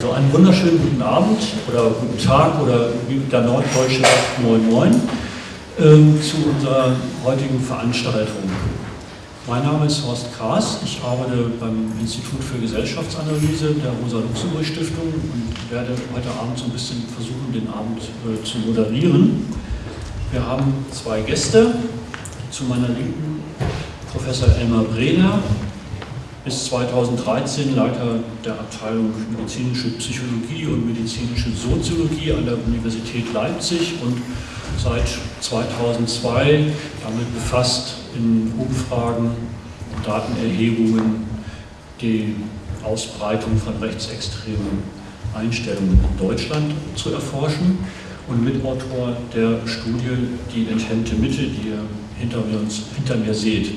Also einen wunderschönen guten Abend oder guten Tag oder wie der Norddeutsche sagt Moin Moin äh, zu unserer heutigen Veranstaltung. Mein Name ist Horst Kraas, ich arbeite beim Institut für Gesellschaftsanalyse der Rosa-Luxemburg-Stiftung und werde heute Abend so ein bisschen versuchen, den Abend äh, zu moderieren. Wir haben zwei Gäste, zu meiner Linken Professor Elmar Brehler, bis 2013 Leiter der Abteilung Medizinische Psychologie und Medizinische Soziologie an der Universität Leipzig und seit 2002 damit befasst, in Umfragen und Datenerhebungen die Ausbreitung von rechtsextremen Einstellungen in Deutschland zu erforschen und Mitautor der Studie Die enthemmte Mitte, die ihr hinter mir, hinter mir seht.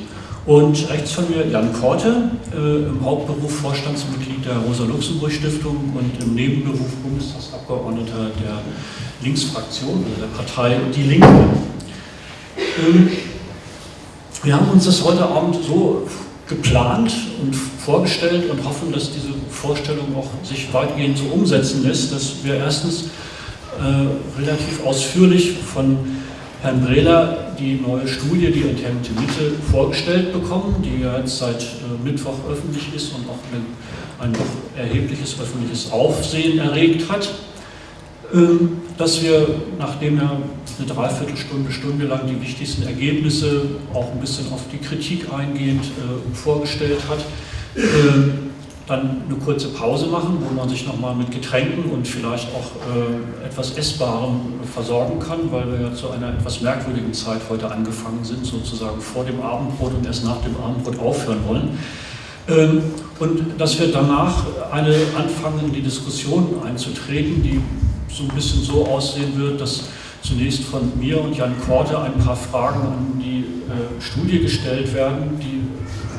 Und rechts von mir Jan Korte, äh, im Hauptberuf Vorstandsmitglied der Rosa-Luxemburg-Stiftung und im Nebenberuf Bundestagsabgeordneter der Linksfraktion, also der Partei Die Linke. Ähm, wir haben uns das heute Abend so geplant und vorgestellt und hoffen, dass diese Vorstellung auch sich weitgehend so umsetzen lässt, dass wir erstens äh, relativ ausführlich von Herrn Brehler die neue Studie, die enthemmte Mitte, vorgestellt bekommen, die ja jetzt seit äh, Mittwoch öffentlich ist und auch ein doch erhebliches öffentliches Aufsehen erregt hat. Ähm, dass wir, nachdem er eine Dreiviertelstunde, Stunde lang die wichtigsten Ergebnisse auch ein bisschen auf die Kritik eingehend äh, vorgestellt hat, ähm, dann eine kurze Pause machen, wo man sich nochmal mit Getränken und vielleicht auch äh, etwas Essbarem versorgen kann, weil wir ja zu einer etwas merkwürdigen Zeit heute angefangen sind, sozusagen vor dem Abendbrot und erst nach dem Abendbrot aufhören wollen. Ähm, und dass wir danach eine anfangen, die Diskussion einzutreten, die so ein bisschen so aussehen wird, dass zunächst von mir und Jan Korte ein paar Fragen an die äh, Studie gestellt werden, die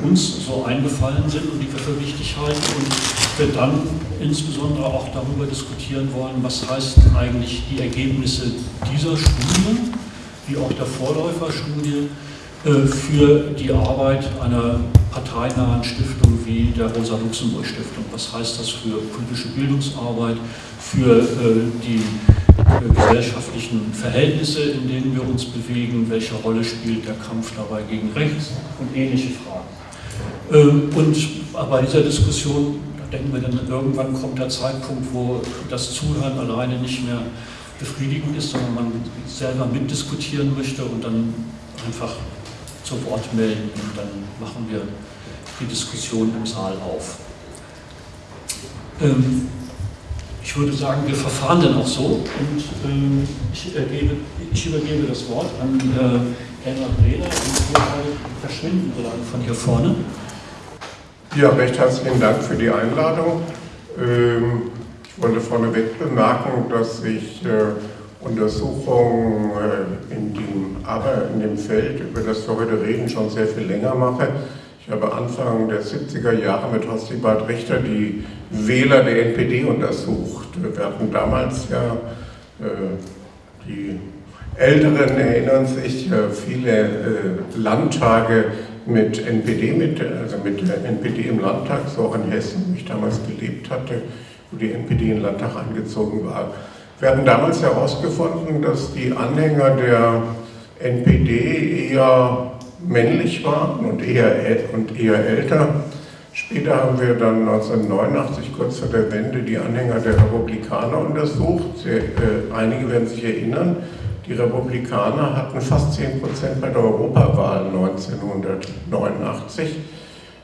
uns so eingefallen sind und die wir für wichtig halten und wir dann insbesondere auch darüber diskutieren wollen, was heißt eigentlich die Ergebnisse dieser Studie, wie auch der Vorläuferstudie, äh, für die Arbeit einer parteinahen Stiftung wie der Rosa-Luxemburg-Stiftung. Was heißt das für politische Bildungsarbeit, für äh, die äh, gesellschaftlichen Verhältnisse, in denen wir uns bewegen, welche Rolle spielt der Kampf dabei gegen rechts und ähnliche Fragen. Ähm, und bei dieser Diskussion denken wir dann, irgendwann kommt der Zeitpunkt, wo das Zuhören alleine nicht mehr befriedigend ist, sondern man selber mitdiskutieren möchte und dann einfach zu Wort melden und dann machen wir die Diskussion im Saal auf. Ähm, ich würde sagen, wir verfahren dann auch so und ähm, ich, ergebe, ich, übergebe das Wort an äh, Elmar Breder und wir verschwinden so lange von hier vorne. Ja, recht herzlichen Dank für die Einladung. Ähm, ich wollte vorneweg bemerken, dass ich äh, Untersuchungen äh, in dem, Feld, über das wir heute reden, schon sehr viel länger mache. Ich habe Anfang der 70er Jahre mit Horst Bad Richter die Wähler der NPD untersucht. Wir hatten damals ja, äh, die Älteren erinnern sich, viele Landtage mit NPD, mit, also mit der NPD im Landtag, so auch in Hessen, wo ich damals gelebt hatte, wo die NPD in den Landtag eingezogen war. Wir hatten damals herausgefunden, dass die Anhänger der NPD eher männlich waren und eher, und eher älter. Später haben wir dann 1989, kurz vor der Wende, die Anhänger der Republikaner untersucht. Sehr, äh, einige werden sich erinnern, die Republikaner hatten fast 10 Prozent bei der Europawahl 1989.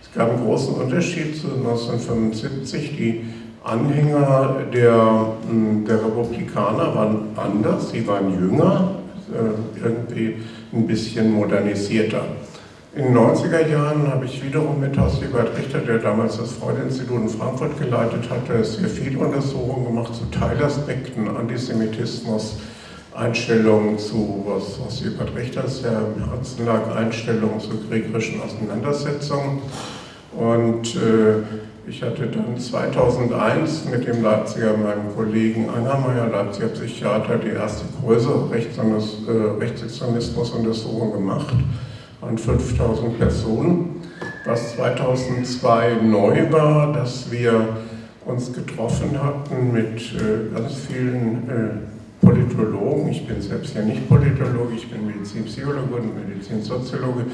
Es gab einen großen Unterschied zu 1975. Die Anhänger der, hm, der Republikaner waren anders, sie waren jünger, äh, irgendwie ein bisschen modernisierter. In den 90er Jahren habe ich wiederum mit Horst Ebert Richter, der damals das Freud-Institut in Frankfurt geleitet hatte, sehr viele Untersuchungen gemacht zu Teilaspekten, Antisemitismus, Einstellungen zu, was, was Ebert Richters ja im Herzen lag, Einstellungen zu kriegerischen Auseinandersetzungen. Und äh, ich hatte dann 2001 mit dem Leipziger, meinem Kollegen Angermeier, Leipziger Psychiater, die erste größere äh, Rechtsextremismus-Untersuchung gemacht an 5000 Personen. Was 2002 neu war, dass wir uns getroffen hatten mit äh, ganz vielen äh, Politologen. Ich bin selbst ja nicht Politologe, ich bin Medizinpsychologe und Medizinsoziologe.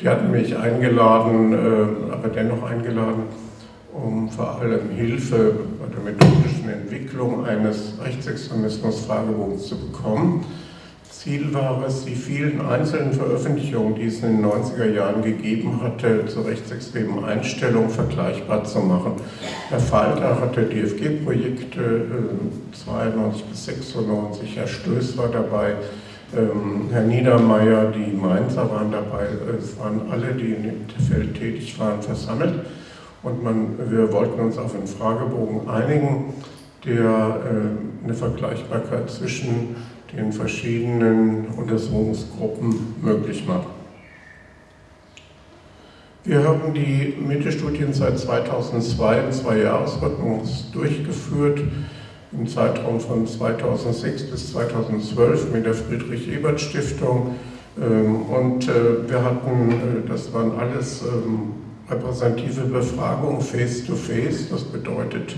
Die hatten mich eingeladen, äh, aber dennoch eingeladen, um vor allem Hilfe bei der methodischen Entwicklung eines Rechtsextremismus-Fragebogens zu bekommen. Ziel war es, die vielen einzelnen Veröffentlichungen, die es in den 90er Jahren gegeben hatte, zur rechtsextremen Einstellung vergleichbar zu machen. Herr Falter hatte DFG-Projekte äh, 92 bis 96, Herr Stöß war dabei, ähm, Herr Niedermeyer, die Mainzer waren dabei, es waren alle, die in dem Feld tätig waren, versammelt. Und man, wir wollten uns auf einen Fragebogen einigen, der äh, eine Vergleichbarkeit zwischen den verschiedenen Untersuchungsgruppen möglich macht. Wir haben die Mittelstudien seit 2002 im Zwei-Jahres-Rhythmus durchgeführt, im Zeitraum von 2006 bis 2012 mit der Friedrich-Ebert-Stiftung. Ähm, und äh, wir hatten, äh, das waren alles ähm, repräsentative Befragungen face-to-face, -face. das bedeutet,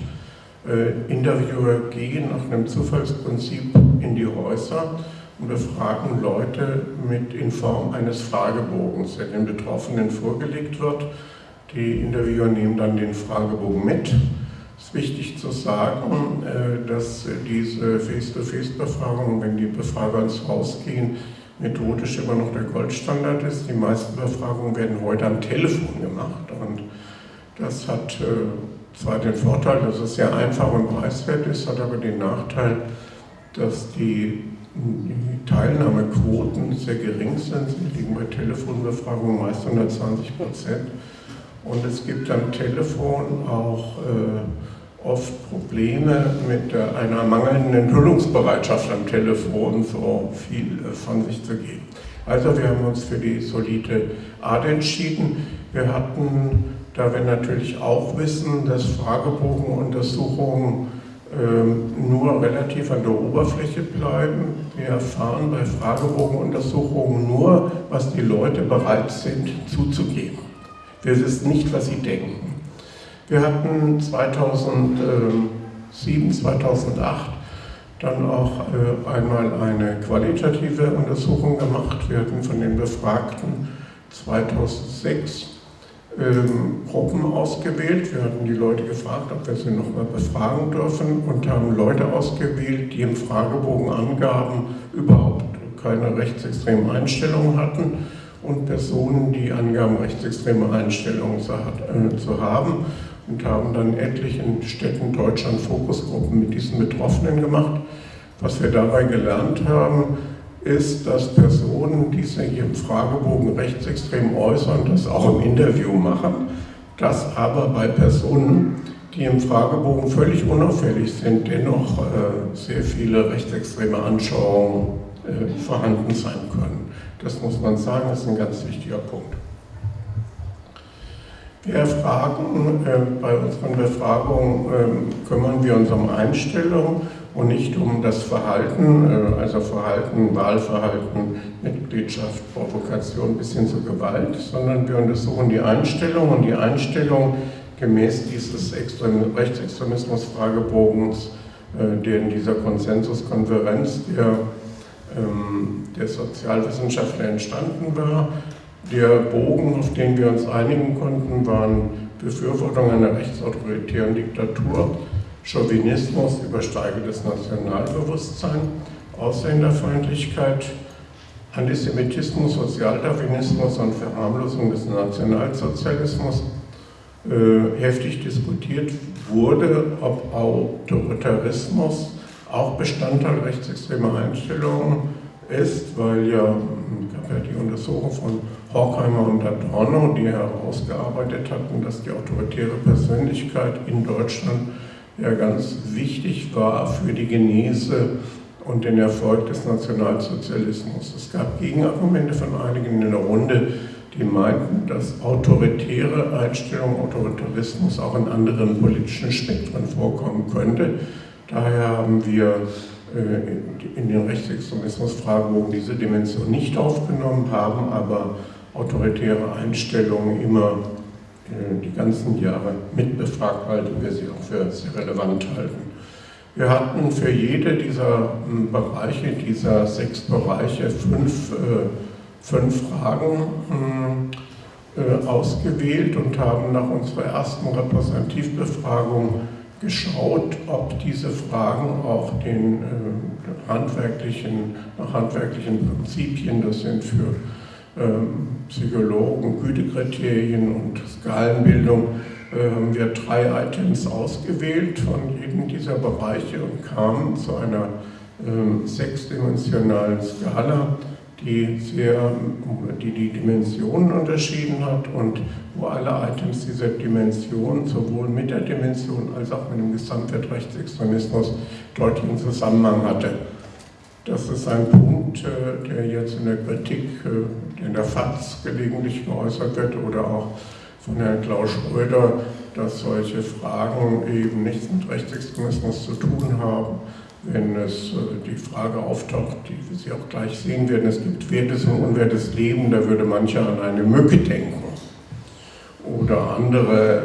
Interviewer gehen nach einem Zufallsprinzip in die Häuser und befragen Leute mit in Form eines Fragebogens, der den Betroffenen vorgelegt wird. Die Interviewer nehmen dann den Fragebogen mit. Es ist wichtig zu sagen, äh, dass diese Face-to-Face-Befragung, wenn die Befrager ins Haus gehen, methodisch immer noch der Goldstandard ist. Die meisten Befragungen werden heute am Telefon gemacht und das hat äh, zwar den Vorteil, dass es sehr einfach und preiswert ist, hat aber den Nachteil, dass die, Teilnahmequoten sehr gering sind. Sie liegen bei Telefonbefragungen meist 120 Prozent. Und es gibt am Telefon auch äh, oft Probleme mit äh, einer mangelnden Enthüllungsbereitschaft am Telefon, so viel äh, von sich zu geben. Also wir haben uns für die solide Art entschieden. Wir hatten da wir natürlich auch wissen, dass Fragebogenuntersuchungen äh, nur relativ an der Oberfläche bleiben. Wir erfahren bei Fragebogenuntersuchungen nur, was die Leute bereit sind zuzugeben. Wir wissen nicht, was sie denken. Wir hatten 2007, 2008 dann auch äh, einmal eine qualitative Untersuchung gemacht. Wir hatten von den Befragten 2006 ähm, Gruppen ausgewählt. Wir hatten die Leute gefragt, ob wir sie nochmal befragen dürfen und haben Leute ausgewählt, die im Fragebogen angaben, überhaupt keine rechtsextremen Einstellungen hatten und Personen, die angaben, rechtsextreme Einstellungen zu, äh, haben und haben dann etlichen Städten Deutschland Fokusgruppen mit diesen Betroffenen gemacht. Was wir dabei gelernt haben, ist, dass Personen, die sich im Fragebogen rechtsextrem äußern, das auch im Interview machen, dass aber bei Personen, die im Fragebogen völlig unauffällig sind, dennoch äh, sehr viele rechtsextreme Anschauungen äh, vorhanden sein können. Das muss man sagen, ist ein ganz wichtiger Punkt. Wir erfragen, äh, bei unseren Befragungen äh, kümmern wir uns um Einstellungen und nicht um das Verhalten, äh, also Verhalten, Wahlverhalten, Mitgliedschaft, Provokation bis hin zur Gewalt, sondern wir untersuchen die Einstellung und die Einstellung gemäß dieses Rechtsextremismus-Fragebogens, äh, der in dieser Konsensuskonferenz der, ähm, der Sozialwissenschaftler entstanden war. Der Bogen, auf den wir uns einigen konnten, waren Befürwortung einer rechtsautoritären Diktatur, Chauvinismus, übersteigendes Nationalbewusstsein, Ausländerfeindlichkeit, Antisemitismus, Sozialdarwinismus und Verharmlosung des Nationalsozialismus äh, heftig diskutiert wurde, ob Autoritarismus auch Bestandteil rechtsextremer Einstellungen ist, weil ja, gab ja die Untersuchung von Horkheimer und Adorno, die herausgearbeitet hatten, dass die autoritäre Persönlichkeit in Deutschland ja ganz wichtig war für die Genese und den Erfolg des Nationalsozialismus. Es gab Gegenargumente von einigen in der Runde, die meinten, dass autoritäre Einstellungen, Autoritarismus auch in anderen politischen Spektren vorkommen könnte. Daher haben wir äh, in den Rechtsextremismus-Fragebogen diese Dimension nicht aufgenommen, haben aber autoritäre Einstellungen immer die ganzen Jahre mitbefragt, weil wir sie auch für sehr relevant halten. Wir hatten für jede dieser hm, Bereiche, dieser sechs Bereiche, fünf, äh, fünf Fragen hm, äh, ausgewählt und haben nach unserer ersten Repräsentativbefragung geschaut, ob diese Fragen auch den äh, handwerklichen, nach handwerklichen Prinzipien, das sind für Psychologen, Gütekriterien und Skalenbildung, äh, haben wir drei Items ausgewählt von jedem dieser Bereiche und kamen zu einer äh, sechsdimensionalen Skala, die, sehr, die die Dimensionen unterschieden hat und wo alle Items dieser Dimension sowohl mit der Dimension als auch mit dem Gesamtwert Rechtsextremismus deutlichen Zusammenhang hatte. Das ist ein Punkt, äh, der jetzt in der Kritik, äh, in der FAZ gelegentlich geäußert wird oder auch von Herrn Klaus Schröder, dass solche Fragen eben nichts mit Rechtsextremismus zu tun haben. Wenn es äh, die Frage auftaucht, die Sie auch gleich sehen werden, es gibt wertes und unwertes Leben, da würde mancher an eine Mücke denken. Oder andere,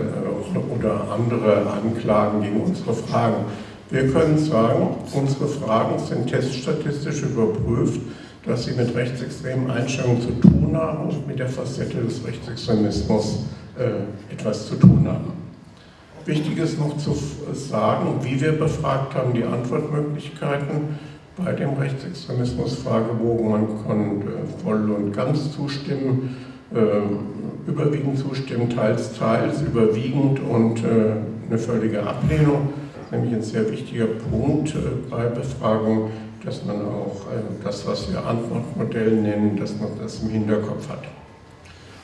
oder andere Anklagen gegen unsere Fragen. Wir können sagen, unsere Fragen sind teststatistisch überprüft, dass sie mit rechtsextremen Einstellungen zu tun haben und mit der Facette des Rechtsextremismus äh, etwas zu tun haben. Wichtig ist noch zu sagen, wie wir befragt haben, die Antwortmöglichkeiten bei dem Rechtsextremismus-Fragebogen. Man kann äh, voll und ganz zustimmen, äh, überwiegend zustimmen, teils, teils, überwiegend und äh, eine völlige Ablehnung nämlich ein sehr wichtiger Punkt äh, bei Befragung, dass man auch äh, das, was wir Antwortmodell nennen, dass man das im Hinterkopf hat.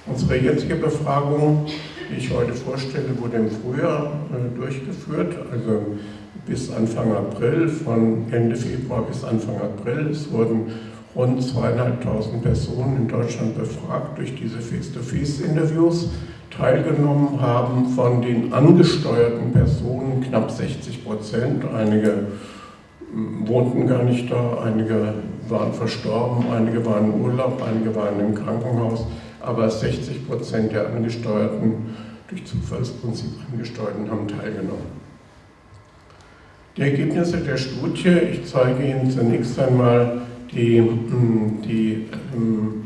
Unsere jetzige Befragung, die ich heute vorstelle, wurde im Frühjahr äh, durchgeführt, also bis Anfang April, von Ende Februar bis Anfang April. Es wurden rund zweieinhalbtausend Personen in Deutschland befragt durch diese Face-to-Face-Interviews teilgenommen haben von den angesteuerten Personen knapp 60 Prozent. Einige hm, wohnten gar nicht da, einige waren verstorben, einige waren im Urlaub, einige waren im Krankenhaus, aber 60 Prozent der Angesteuerten, durch Zufallsprinzip Angesteuerten, haben teilgenommen. Die Ergebnisse der Studie, ich zeige Ihnen zunächst einmal die, hm, die hm,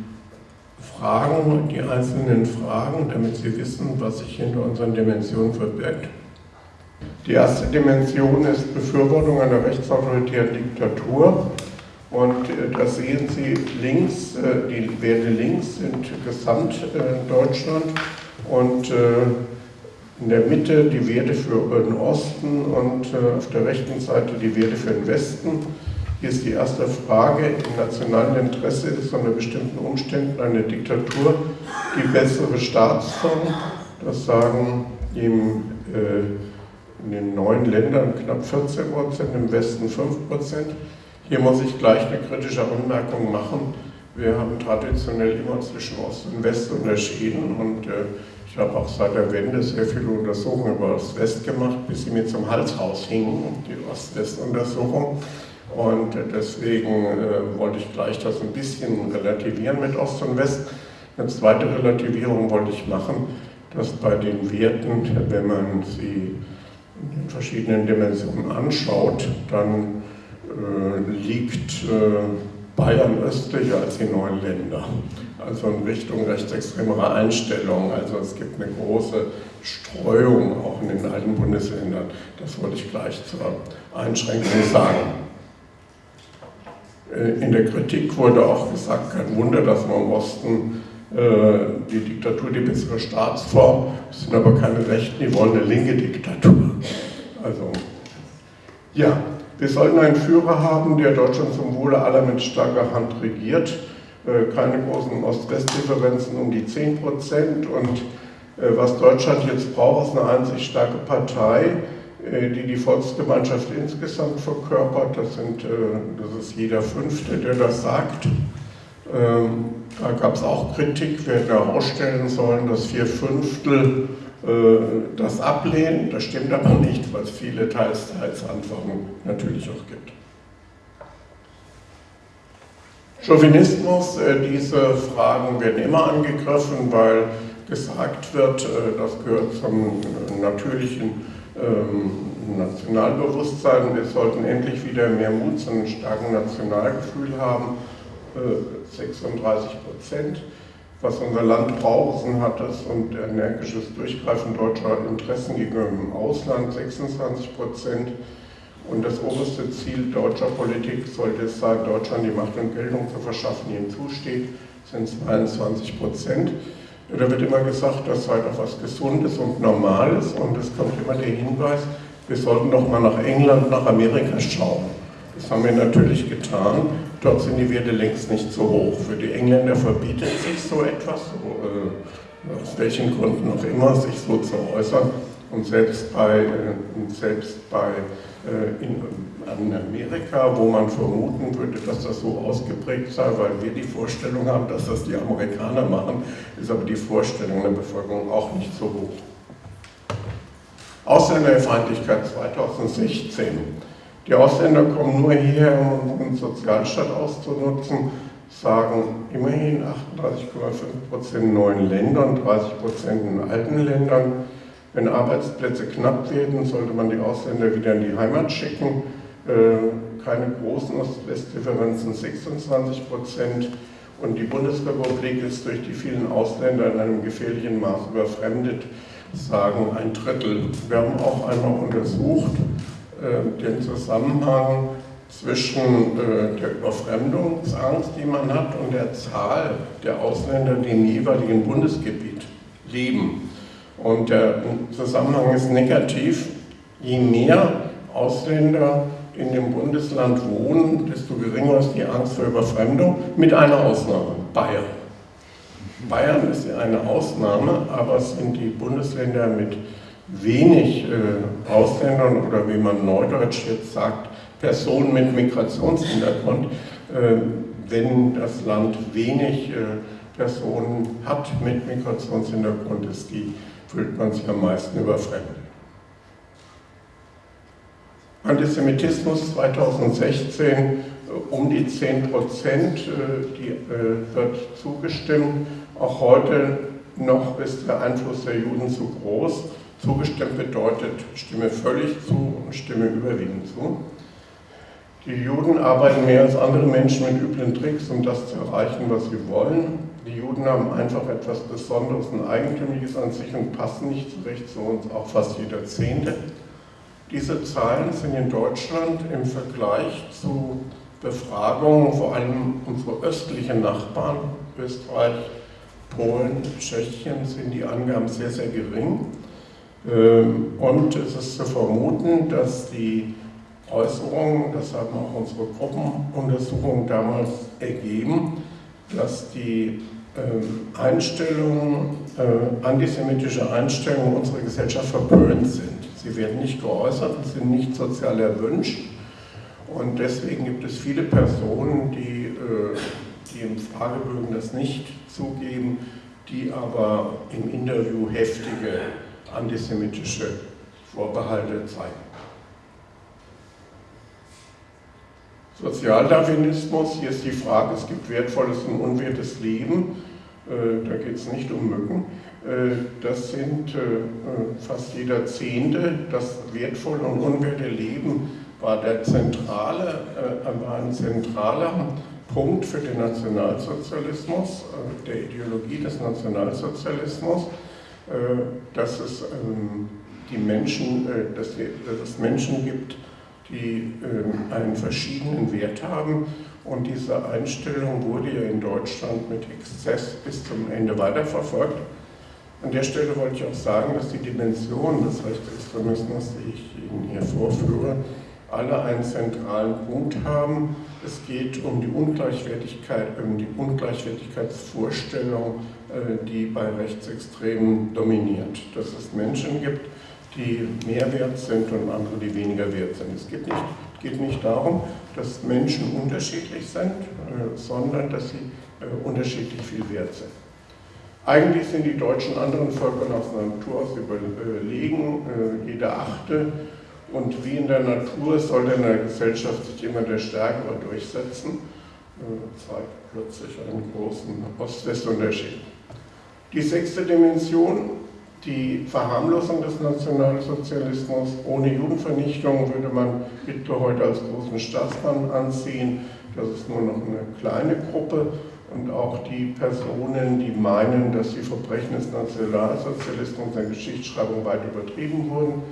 Fragen, die einzelnen Fragen, damit Sie wissen, was sich hinter unseren Dimensionen verbirgt. Die erste Dimension ist Befürwortung einer rechtsautoritären Diktatur. Und äh, da sehen Sie links, äh, die Werte links sind und äh, in der Mitte die Werte für den Osten und auf der rechten Seite die Werte für den Westen. Hier ist die erste Frage, im nationalen Interesse ist unter bestimmten Umständen eine Diktatur die bessere Staatsform. Das sagen im, äh, in den neuen Ländern knapp 14 Prozent, im Westen 5 Prozent. Hier muss ich gleich eine kritische Anmerkung machen. Wir haben traditionell immer zwischen Ost und West unterschieden und äh, ich habe auch seit der Wende sehr viele Untersuchungen über Ost-West gemacht, bis sie mir zum Hals raushingen, die Ost-West-Untersuchung. Und deswegen äh, wollte ich gleich das ein bisschen relativieren mit Ost und West. Eine zweite Relativierung wollte ich machen, dass bei den Werten, wenn man sie in den verschiedenen Dimensionen anschaut, dann äh, liegt äh, Bayern östlicher als die neuen Länder. Also in Richtung rechtsextremerer Einstellungen. Also es gibt eine große Streuung auch in den alten Bundesländern. Das wollte ich gleich zur Einschränkung sagen. Äh, in der Kritik wurde auch gesagt, kein Wunder, dass man im Osten äh, die Diktatur die bessere Staatsform, das sind aber keine Rechten, die wollen eine linke Diktatur. Also, ja, wir sollten einen Führer haben, der Deutschland zum Wohle aller mit starker Hand regiert. Äh, keine großen Ost-West-Differenzen um die 10 Prozent. Und was Deutschland jetzt braucht, ist eine einzig starke Partei, die die Volksgemeinschaft insgesamt verkörpert. Das, sind, äh, das ist jeder Fünfte, der das sagt. Ähm, da gab es auch Kritik, wir hätten herausstellen sollen, dass vier Fünftel äh, das ablehnen. Das stimmt aber nicht, weil es viele teils, teils Antworten natürlich auch gibt. Chauvinismus, diese Fragen werden immer angegriffen, weil gesagt wird, das gehört zum natürlichen ähm, Nationalbewusstsein. Wir sollten endlich wieder mehr Mut zu einem starken Nationalgefühl haben. 36 Prozent. Was unser Land braucht, ein hartes und energisches Durchgreifen deutscher Interessen gegenüber dem Ausland, 26 Prozent. Und das oberste Ziel deutscher Politik sollte es sein, Deutschland die Macht und Geltung zu verschaffen, die ihm zusteht, sind 22 Prozent. Da wird immer gesagt, das sei doch was Gesundes und Normales und es kommt immer der Hinweis, wir sollten doch mal nach England, nach Amerika schauen. Das haben wir natürlich getan. Dort sind die Werte längst nicht so hoch. Für die Engländer verbietet sich so etwas, äh, aus welchen Gründen auch immer, sich so zu äußern. Und selbst bei, äh, selbst bei in, in Amerika, wo man vermuten würde, dass das so ausgeprägt sei, weil wir die Vorstellung haben, dass das die Amerikaner machen, ist aber die Vorstellung der Bevölkerung auch nicht so hoch. Ausländerfeindlichkeit 2016. Die Ausländer kommen nur hierher, um unseren Sozialstaat auszunutzen, sagen immerhin 38,5% in neuen Ländern, 30% in alten Ländern. Wenn Arbeitsplätze knapp werden, sollte man die Ausländer wieder in die Heimat schicken. Äh, keine großen Ost-West-Differenzen, 26 Prozent. Und die Bundesrepublik ist durch die vielen Ausländer in einem gefährlichen Maß überfremdet, sagen ein Drittel. Wir haben auch einmal untersucht äh, den Zusammenhang zwischen äh, der Überfremdungsangst, die man hat, und der Zahl der Ausländer, die im jeweiligen Bundesgebiet leben. Und der Zusammenhang ist negativ. Je mehr Ausländer in dem Bundesland wohnen, desto geringer ist die Angst vor Überfremdung, mit einer Ausnahme, Bayern. Bayern ist eine Ausnahme, aber es sind die Bundesländer mit wenig äh, Ausländern oder wie man neudeutsch jetzt sagt, Personen mit Migrationshintergrund, äh, wenn das Land wenig äh, Personen hat mit Migrationshintergrund, ist die fühlt man sich am meisten überfremdet. Antisemitismus 2016 äh, um die 10 Prozent, äh, die äh, wird zugestimmt. Auch heute noch ist der Einfluss der Juden zu groß. Zugestimmt bedeutet, stimme völlig zu und stimme überwiegend zu. Die Juden arbeiten mehr als andere Menschen mit üblen Tricks, um das zu erreichen, was sie wollen. Die Juden haben einfach etwas Besonderes und Eigentümliches an sich und passen nicht zurecht zu uns, auch fast jeder Zehnte. Diese Zahlen sind in Deutschland im Vergleich zu Befragungen, vor allem unsere östlichen Nachbarn, Österreich, Polen, Tschechien, sind die Angaben sehr, sehr gering. Ähm, und es ist zu vermuten, dass die Äußerungen, das haben auch unsere Gruppenuntersuchungen damals ergeben, dass die Einstellungen, äh, antisemitische Einstellungen unserer Gesellschaft verpönt sind. Sie werden nicht geäußert sind nicht sozial erwünscht. Und deswegen gibt es viele Personen, die, äh, die im Fragebögen das nicht zugeben, die aber im Interview heftige antisemitische Vorbehalte zeigen. Sozialdarwinismus, hier ist die Frage, es gibt wertvolles und unwertes Leben. Äh, da geht es nicht um Mücken, äh, das sind äh, fast jeder Zehnte. Das wertvolle und unwerte Leben war, der zentrale, war ein zentraler Punkt für den Nationalsozialismus, der Ideologie des Nationalsozialismus, dass es ähm, die Menschen, dass es Menschen gibt, die ähm, einen verschiedenen Wert haben und diese Einstellung wurde ja in Deutschland mit Exzess bis zum Ende weiterverfolgt. An der Stelle wollte ich auch sagen, dass die Dimensionen des Rechtsextremismus, die ich Ihnen hier vorführe, alle einen zentralen Punkt haben. Es geht um die Ungleichwertigkeit, um die Ungleichwertigkeitsvorstellung, äh, die bei Rechtsextremen dominiert. Dass es Menschen gibt, die mehr wert sind und andere, die weniger wert sind. Es geht nicht, geht nicht darum, dass Menschen unterschiedlich sind, äh, sondern dass sie äh, unterschiedlich viel wert sind. Eigentlich sind die Deutschen anderen Völkern aus der Natur aus überlegen, äh, jeder achte. Und wie in der Natur soll in der Gesellschaft sich immer der Stärkere durchsetzen. zeigt plötzlich einen großen Ost-West-Unterschied. Die sechste Dimension, die Verharmlosung des Nationalsozialismus. Ohne Judenvernichtung würde man Hitler heute als großen Staatsmann ansehen. Das ist nur noch eine kleine Gruppe. Und auch die Personen, die meinen, dass die Verbrechen des Nationalsozialismus in der Geschichtsschreibung weit übertrieben wurden.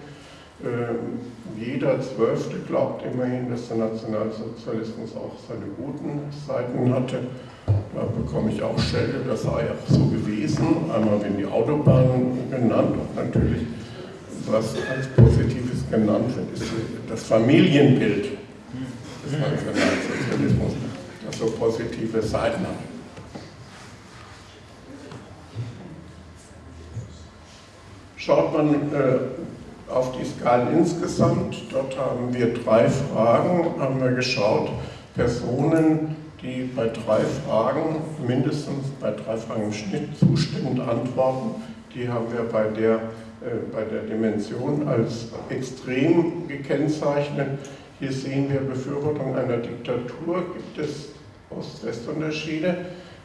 Äh, jeder Zwölfte glaubt immerhin, dass der Nationalsozialismus auch seine guten Seiten hatte. Da bekomme ich auch Schelte, das sei auch so gewesen. Einmal werden die Autobahnen genannt und natürlich, was als Positives genannt wird, ist das Familienbild des Nationalsozialismus, das so positive Seiten hat. Schaut man äh, auf die Skalen insgesamt, dort haben wir drei Fragen, haben wir geschaut, Personen, die bei drei Fragen, mindestens bei drei Fragen im Schnitt zustimmend antworten. Die haben wir bei der, äh, bei der Dimension als extrem gekennzeichnet. Hier sehen wir Befürwortung einer Diktatur, gibt es Ost-West-Unterschiede.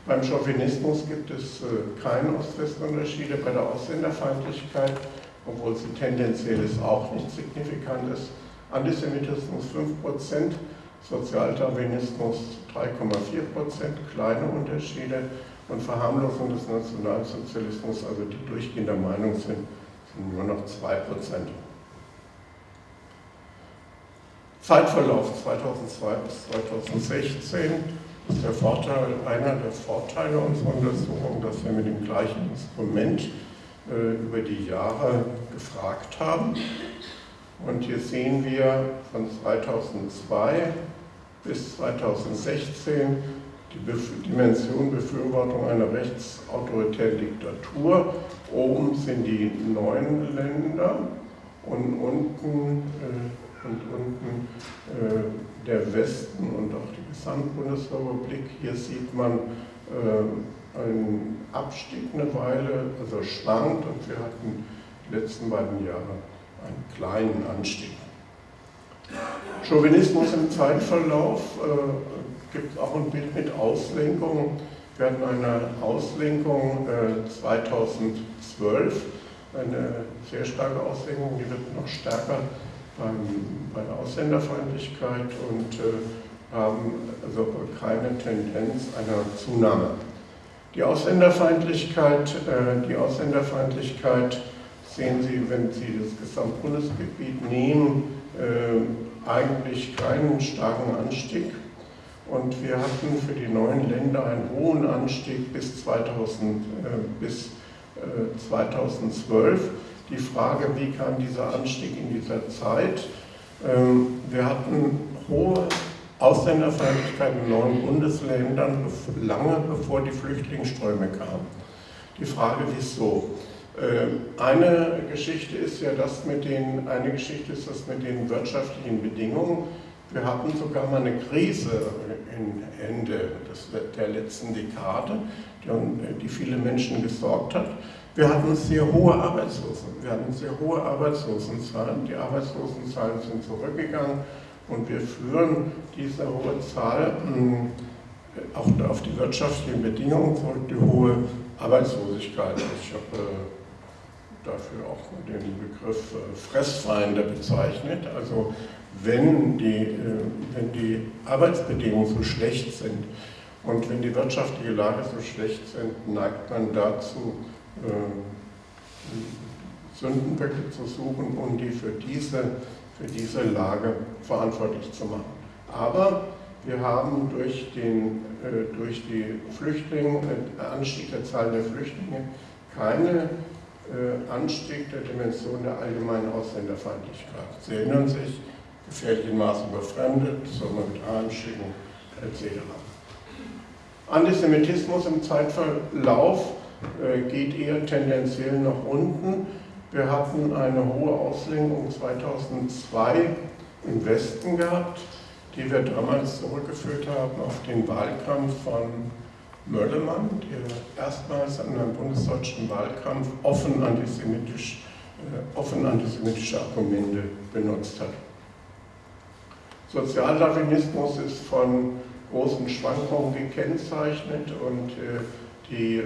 Beim Chauvinismus gibt es äh, keine Ost-West-Unterschiede. Bei der Ausländerfeindlichkeit, obwohl sie tendenziell ist, auch nicht signifikant ist. Antisemitismus 5%, Sozialdarwinismus 3,4 Prozent, kleine Unterschiede und Verharmlosung des Nationalsozialismus, also die durchgehender Meinung sind, sind nur noch 2 Prozent. Zeitverlauf 2002 bis 2016 ist der Vorteil, einer der Vorteile unserer Untersuchung, dass wir mit dem gleichen Instrument äh, über die Jahre gefragt haben. Und hier sehen wir von 2002 bis 2016 die Dimension Befürwortung einer rechtsautoritären Diktatur. Oben sind die neuen Länder und unten, äh, und unten äh, der Westen und auch die Gesamtbundesrepublik. Hier sieht man äh, einen Abstieg eine Weile, also schwankt und wir hatten die letzten beiden Jahre einen kleinen Anstieg. Chauvinismus im Zeitverlauf äh, gibt auch ein Bild mit Auslenkung. Wir hatten eine Auslenkung äh, 2012, eine sehr starke Auslenkung, die wird noch stärker beim, bei der Ausländerfeindlichkeit und äh, haben also keine Tendenz einer Zunahme. Die Ausländerfeindlichkeit, äh, die Ausländerfeindlichkeit sehen Sie, wenn Sie das Gesamtbundesgebiet nehmen, äh, eigentlich keinen starken Anstieg. Und wir hatten für die neuen Länder einen hohen Anstieg bis, 2000, äh, bis äh, 2012. Die Frage, wie kam dieser Anstieg in dieser Zeit? Ähm, wir hatten hohe Ausländerfeindlichkeit in neuen Bundesländern lange bevor die Flüchtlingsströme kamen. Die Frage, wieso? Ähm, eine Geschichte ist ja das mit den, eine Geschichte ist das mit den wirtschaftlichen Bedingungen. Wir hatten sogar mal eine Krise Ende des, der letzten Dekade, die, die viele Menschen gesorgt hat. Wir hatten sehr hohe Arbeitslosen. Wir hatten sehr hohe Arbeitslosenzahlen. Die Arbeitslosenzahlen sind zurückgegangen und wir führen diese hohe Zahl hm, auch auf die wirtschaftlichen Bedingungen zurück, die hohe Arbeitslosigkeit. Ich habe äh, dafür auch den Begriff äh, Fressfeinde bezeichnet. Also wenn die, äh, wenn die Arbeitsbedingungen so schlecht sind und wenn die wirtschaftliche Lage so schlecht sind, neigt man dazu, äh, Sündenböcke zu suchen und die für diese, für diese Lage verantwortlich zu machen. Aber wir haben durch den durch die Flüchtlinge, Anstieg der Zahl der Flüchtlinge keine Anstieg der Dimension der allgemeinen Ausländerfeindlichkeit. Sie erinnern sich, gefährlich in Maßen überfremdet, soll man mit Armen schicken, etc. Antisemitismus im Zeitverlauf äh, geht eher tendenziell nach unten. Wir hatten eine hohe Auslenkung 2002 im Westen gehabt, die wir damals zurückgeführt haben auf den Wahlkampf von Möllemann, der erstmals in einem bundesdeutschen Wahlkampf offen, antisemitisch, äh, offen antisemitische Argumente benutzt hat. Sozialdarwinismus ist von großen Schwankungen gekennzeichnet und äh, die äh,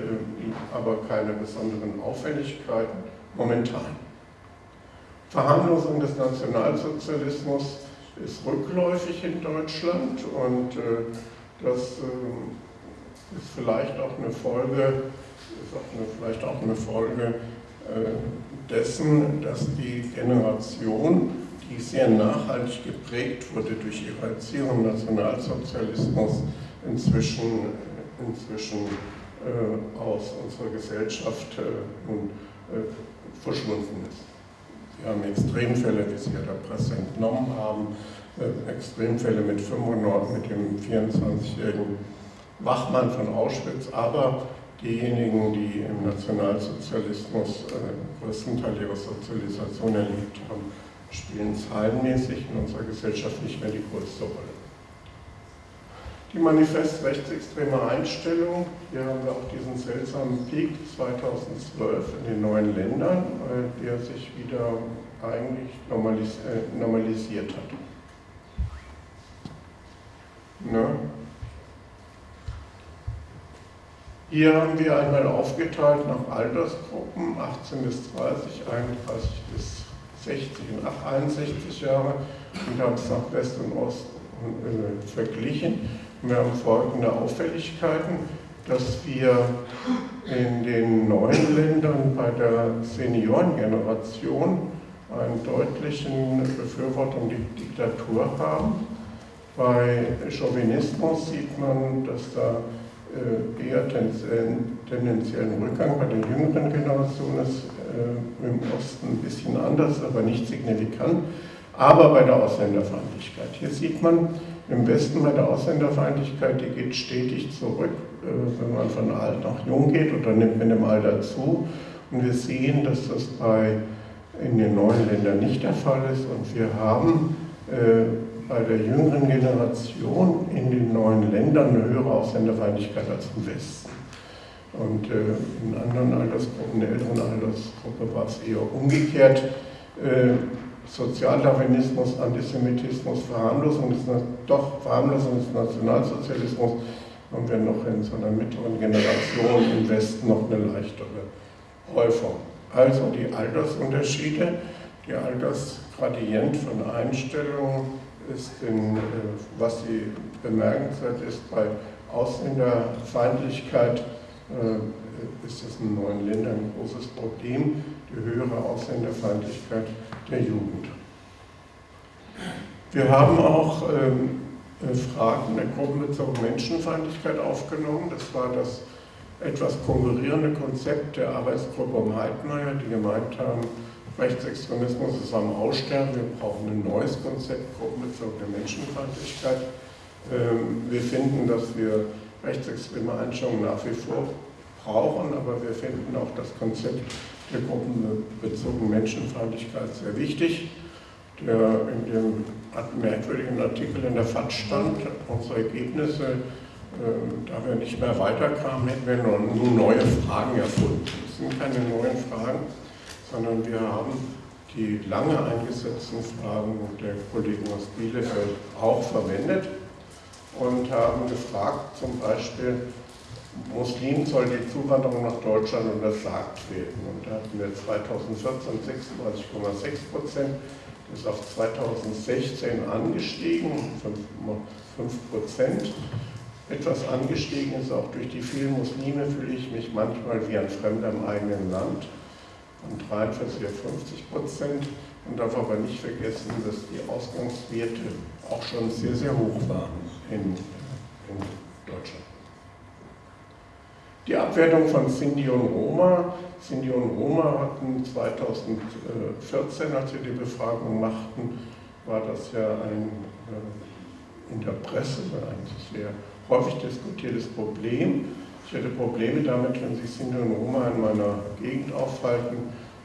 aber keine besonderen Auffälligkeiten momentan. Verharmlosung des Nationalsozialismus ist rückläufig in Deutschland und das äh, ist vielleicht auch eine Folge, ist auch eine, vielleicht auch eine Folge dessen, dass die Generation, die sehr nachhaltig geprägt wurde durch ihre Erziehung Nationalsozialismus, inzwischen, inzwischen äh, aus unserer Gesellschaft äh, nun äh, verschwunden ist. Wir haben Extremfälle, wie Sie ja der Presse entnommen haben, Extremfälle mit 95, mit dem 24-jährigen Wachmann von Auschwitz, aber diejenigen, die im Nationalsozialismus äh, größten Teil ihrer Sozialisation erlebt haben, spielen zahlenmäßig in unserer Gesellschaft nicht mehr die größte Rolle. Die manifest rechtsextreme Einstellung, hier haben wir auch diesen seltsamen Peak 2012 in den neuen Ländern, äh, der sich wieder eigentlich normalis äh, normalisiert hat. Ne? Hier haben wir einmal aufgeteilt nach Altersgruppen, 18 bis 30, 31 bis 60 und 61 Jahre und haben es nach West und Ost äh, verglichen. Wir haben folgende Auffälligkeiten, dass wir in den neuen Ländern bei der Seniorengeneration einen deutlichen Befürwortung der Diktatur haben. Bei Chauvinismus sieht man, dass da eher tendenziellen Rückgang bei der jüngeren Generation ist, äh, im Osten ein bisschen anders, aber nicht signifikant. Aber bei der Ausländerfeindlichkeit. Hier sieht man, im Westen bei der Ausländerfeindlichkeit, die geht stetig zurück, äh, wenn man von alt nach jung geht oder nimmt mit dem Alter zu. Und wir sehen, dass das bei, in den neuen Ländern nicht der Fall ist. Und wir haben äh, bei der jüngeren Generation in den neuen Ländern eine höhere Ausländerfeindlichkeit als im Westen. Und äh, in anderen Altersgruppen, in der älteren Altersgruppe war es eher umgekehrt. Äh, Sozialdarwinismus, Antisemitismus, Verharmlosung des, doch Verharmlosung des Nationalsozialismus haben wir noch in so einer mittleren Generation im Westen noch eine leichtere Häufung. Also die Altersunterschiede, die Altersgradient von Einstellungen ist, in, äh, was sie bemerkenswert ist, bei Ausländerfeindlichkeit äh, ist das in neuen Ländern ein großes Problem, die höhere Ausländerfeindlichkeit der Jugend. Wir haben auch ähm, äh, Fragen der gruppenbezogenen Menschenfeindlichkeit aufgenommen. Das war das etwas konkurrierende Konzept der Arbeitsgruppe um Heidmeier, die gemeint haben, Rechtsextremismus ist am Aussterben, wir brauchen ein neues Konzept gruppenbezogene Menschenfeindlichkeit. Ähm, wir finden, dass wir rechtsextreme Einstellungen nach wie vor brauchen, aber wir finden auch das Konzept der gruppenbezogenen Menschenfeindlichkeit sehr wichtig. Der in dem merkwürdigen Artikel in der FAZ stand, unsere Ergebnisse, äh, da wir nicht mehr weiterkamen, hätten wir nur neue Fragen erfunden. Es sind keine neuen Fragen, sondern wir haben die lange eingesetzten Fragen der Kollegen aus Bielefeld auch verwendet und haben gefragt, zum Beispiel, Muslimen soll die Zuwanderung nach Deutschland untersagt werden. Und da hatten wir 2014 36,6 Prozent, das ist auf 2016 angestiegen, 5 Prozent. Etwas angestiegen ist auch durch die vielen Muslime, fühle ich mich manchmal wie ein Fremder im eigenen Land. Von 43 auf 50 Prozent. Man darf aber nicht vergessen, dass die Ausgangswerte auch schon sehr, sehr hoch waren in, in Deutschland. Die Abwertung von Sinti und Roma. Sinti und Roma hatten 2014, als wir die Befragung machten, war das ja ein äh, in der Presse ein sehr häufig diskutiertes Problem. Ich hätte Probleme damit, wenn sich Sinti und Roma in meiner Gegend aufhalten,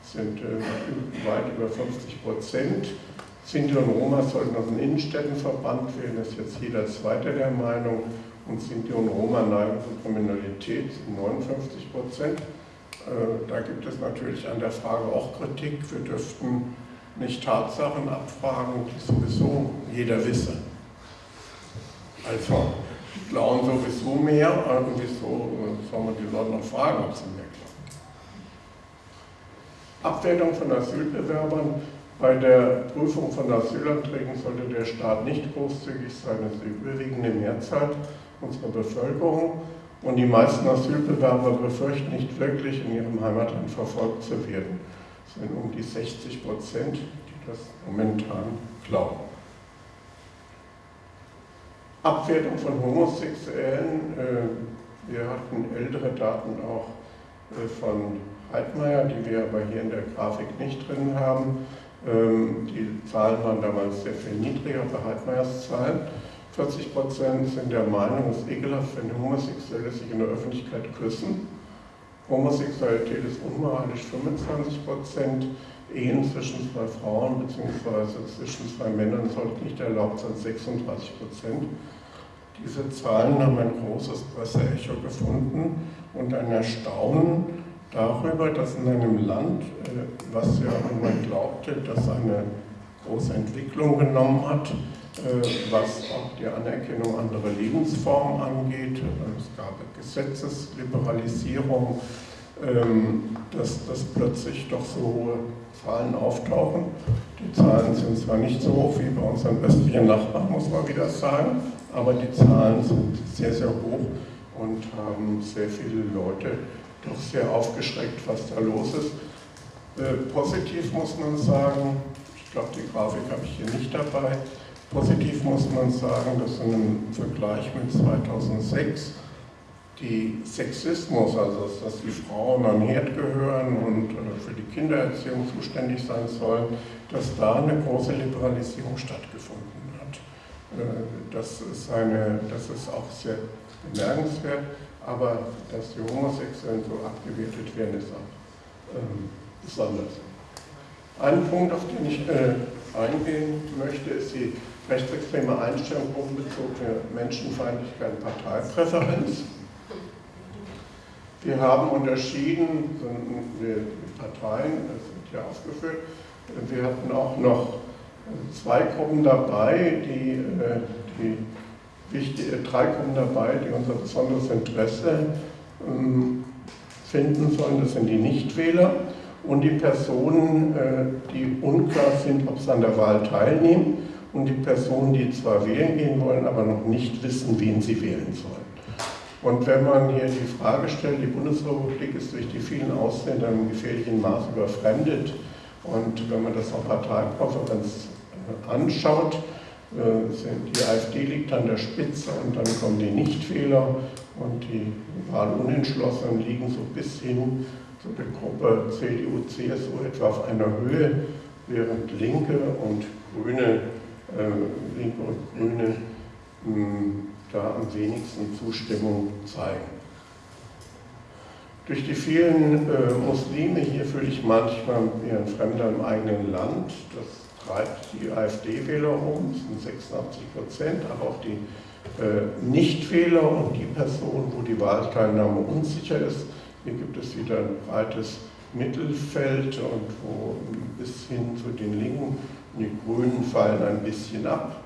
sind äh, weit über 50 Prozent. Sinti und Roma sollten aus den Innenstädten verbannt werden, das ist jetzt jeder Zweite der Meinung und Sinti und Roma neigen zur Kriminalität, 59 Prozent. Äh, da gibt es natürlich an der Frage auch Kritik. Wir dürften nicht Tatsachen abfragen, die sowieso jeder wisse. Also, klauen sowieso mehr, und wieso soll man die Leute noch fragen, ob sie mehr klauen? Abwertung von Asylbewerbern. Bei der Prüfung von Asylanträgen sollte der Staat nicht großzügig sein, das ist die überwiegende Mehrzahl unserer Bevölkerung. Und die meisten Asylbewerber befürchten nicht wirklich, in ihrem Heimatland verfolgt zu werden. Es sind um die 60 Prozent, die das momentan glauben. Abwertung von Homosexuellen. Äh, wir hatten ältere Daten auch äh, von Heidmeier, die wir aber hier in der Grafik nicht drin haben. Ähm, die Zahlen waren damals sehr viel niedriger bei Heidmeiers Zahlen. 40 Prozent sind der Meinung, es ist ekelhaft, wenn Homosexuelle sich in der Öffentlichkeit küssen. Homosexualität ist unmoralisch 25 Prozent. Ehen zwischen zwei Frauen bzw. zwischen zwei Männern sollten nicht erlaubt sein, 36 Prozent. Diese Zahlen haben ein großes Presseecho gefunden und ein Erstaunen darüber, dass in einem Land, äh, was ja man glaubte, dass eine große Entwicklung genommen hat, äh, was auch die Anerkennung anderer Lebensformen angeht. Es gab Gesetzesliberalisierung, dass, dass plötzlich doch so hohe Zahlen auftauchen. Die Zahlen sind zwar nicht so hoch wie bei unseren östlichen Nachbarn, muss man wieder sagen, aber die Zahlen sind sehr, sehr hoch und haben sehr viele Leute doch sehr aufgeschreckt, was da los ist. Äh, positiv muss man sagen, ich glaube, die Grafik habe ich hier nicht dabei, Positiv muss man sagen, dass im Vergleich mit 2006 die Sexismus, also dass die Frauen an Herd gehören und äh, für die Kindererziehung zuständig sein sollen, dass da eine große Liberalisierung stattgefunden hat. Äh, das ist, eine, das ist auch sehr bemerkenswert, aber dass die Homosexuellen so abgewertet werden, ist auch ähm, besonders. Ein Punkt, auf den ich äh, eingehen möchte, ist die rechtsextreme Einstellung gruppenbezogene Menschenfeindlichkeit und Parteipräferenz. Wir haben unterschieden, die Parteien, das wird hier aufgeführt, wir hatten auch noch zwei Gruppen dabei, die, äh, die wichtige, äh, drei Gruppen dabei, die unser besonderes Interesse ähm, finden sollen. Das sind die Nichtwähler und die Personen, äh, die unklar sind, ob sie an der Wahl teilnehmen und die Personen, die zwar wählen gehen wollen, aber noch nicht wissen, wen sie wählen sollen. Und wenn man hier die Frage stellt, die Bundesrepublik ist durch die vielen Ausländer im gefährlichen Maß überfremdet. Und wenn man das auf Parteipräferenz äh, anschaut, äh, die AfD liegt an der Spitze und dann kommen die Nichtwähler und die Wahlunentschlossenen liegen so bis hin zu der Gruppe CDU, CSU etwa auf einer Höhe, während Linke und Grüne äh, Linke und Grüne hm, da am wenigsten Zustimmung zeigen. Durch die vielen äh, Muslime, hier fühle ich manchmal wie ein Fremder im eigenen Land, das treibt die AfD-Wähler um, das sind 86 Prozent, aber auch die äh, Nichtwähler und die Personen, wo die Wahlteilnahme unsicher ist. Hier gibt es wieder ein breites Mittelfeld und wo bis hin zu den Linken die Grünen fallen ein bisschen ab.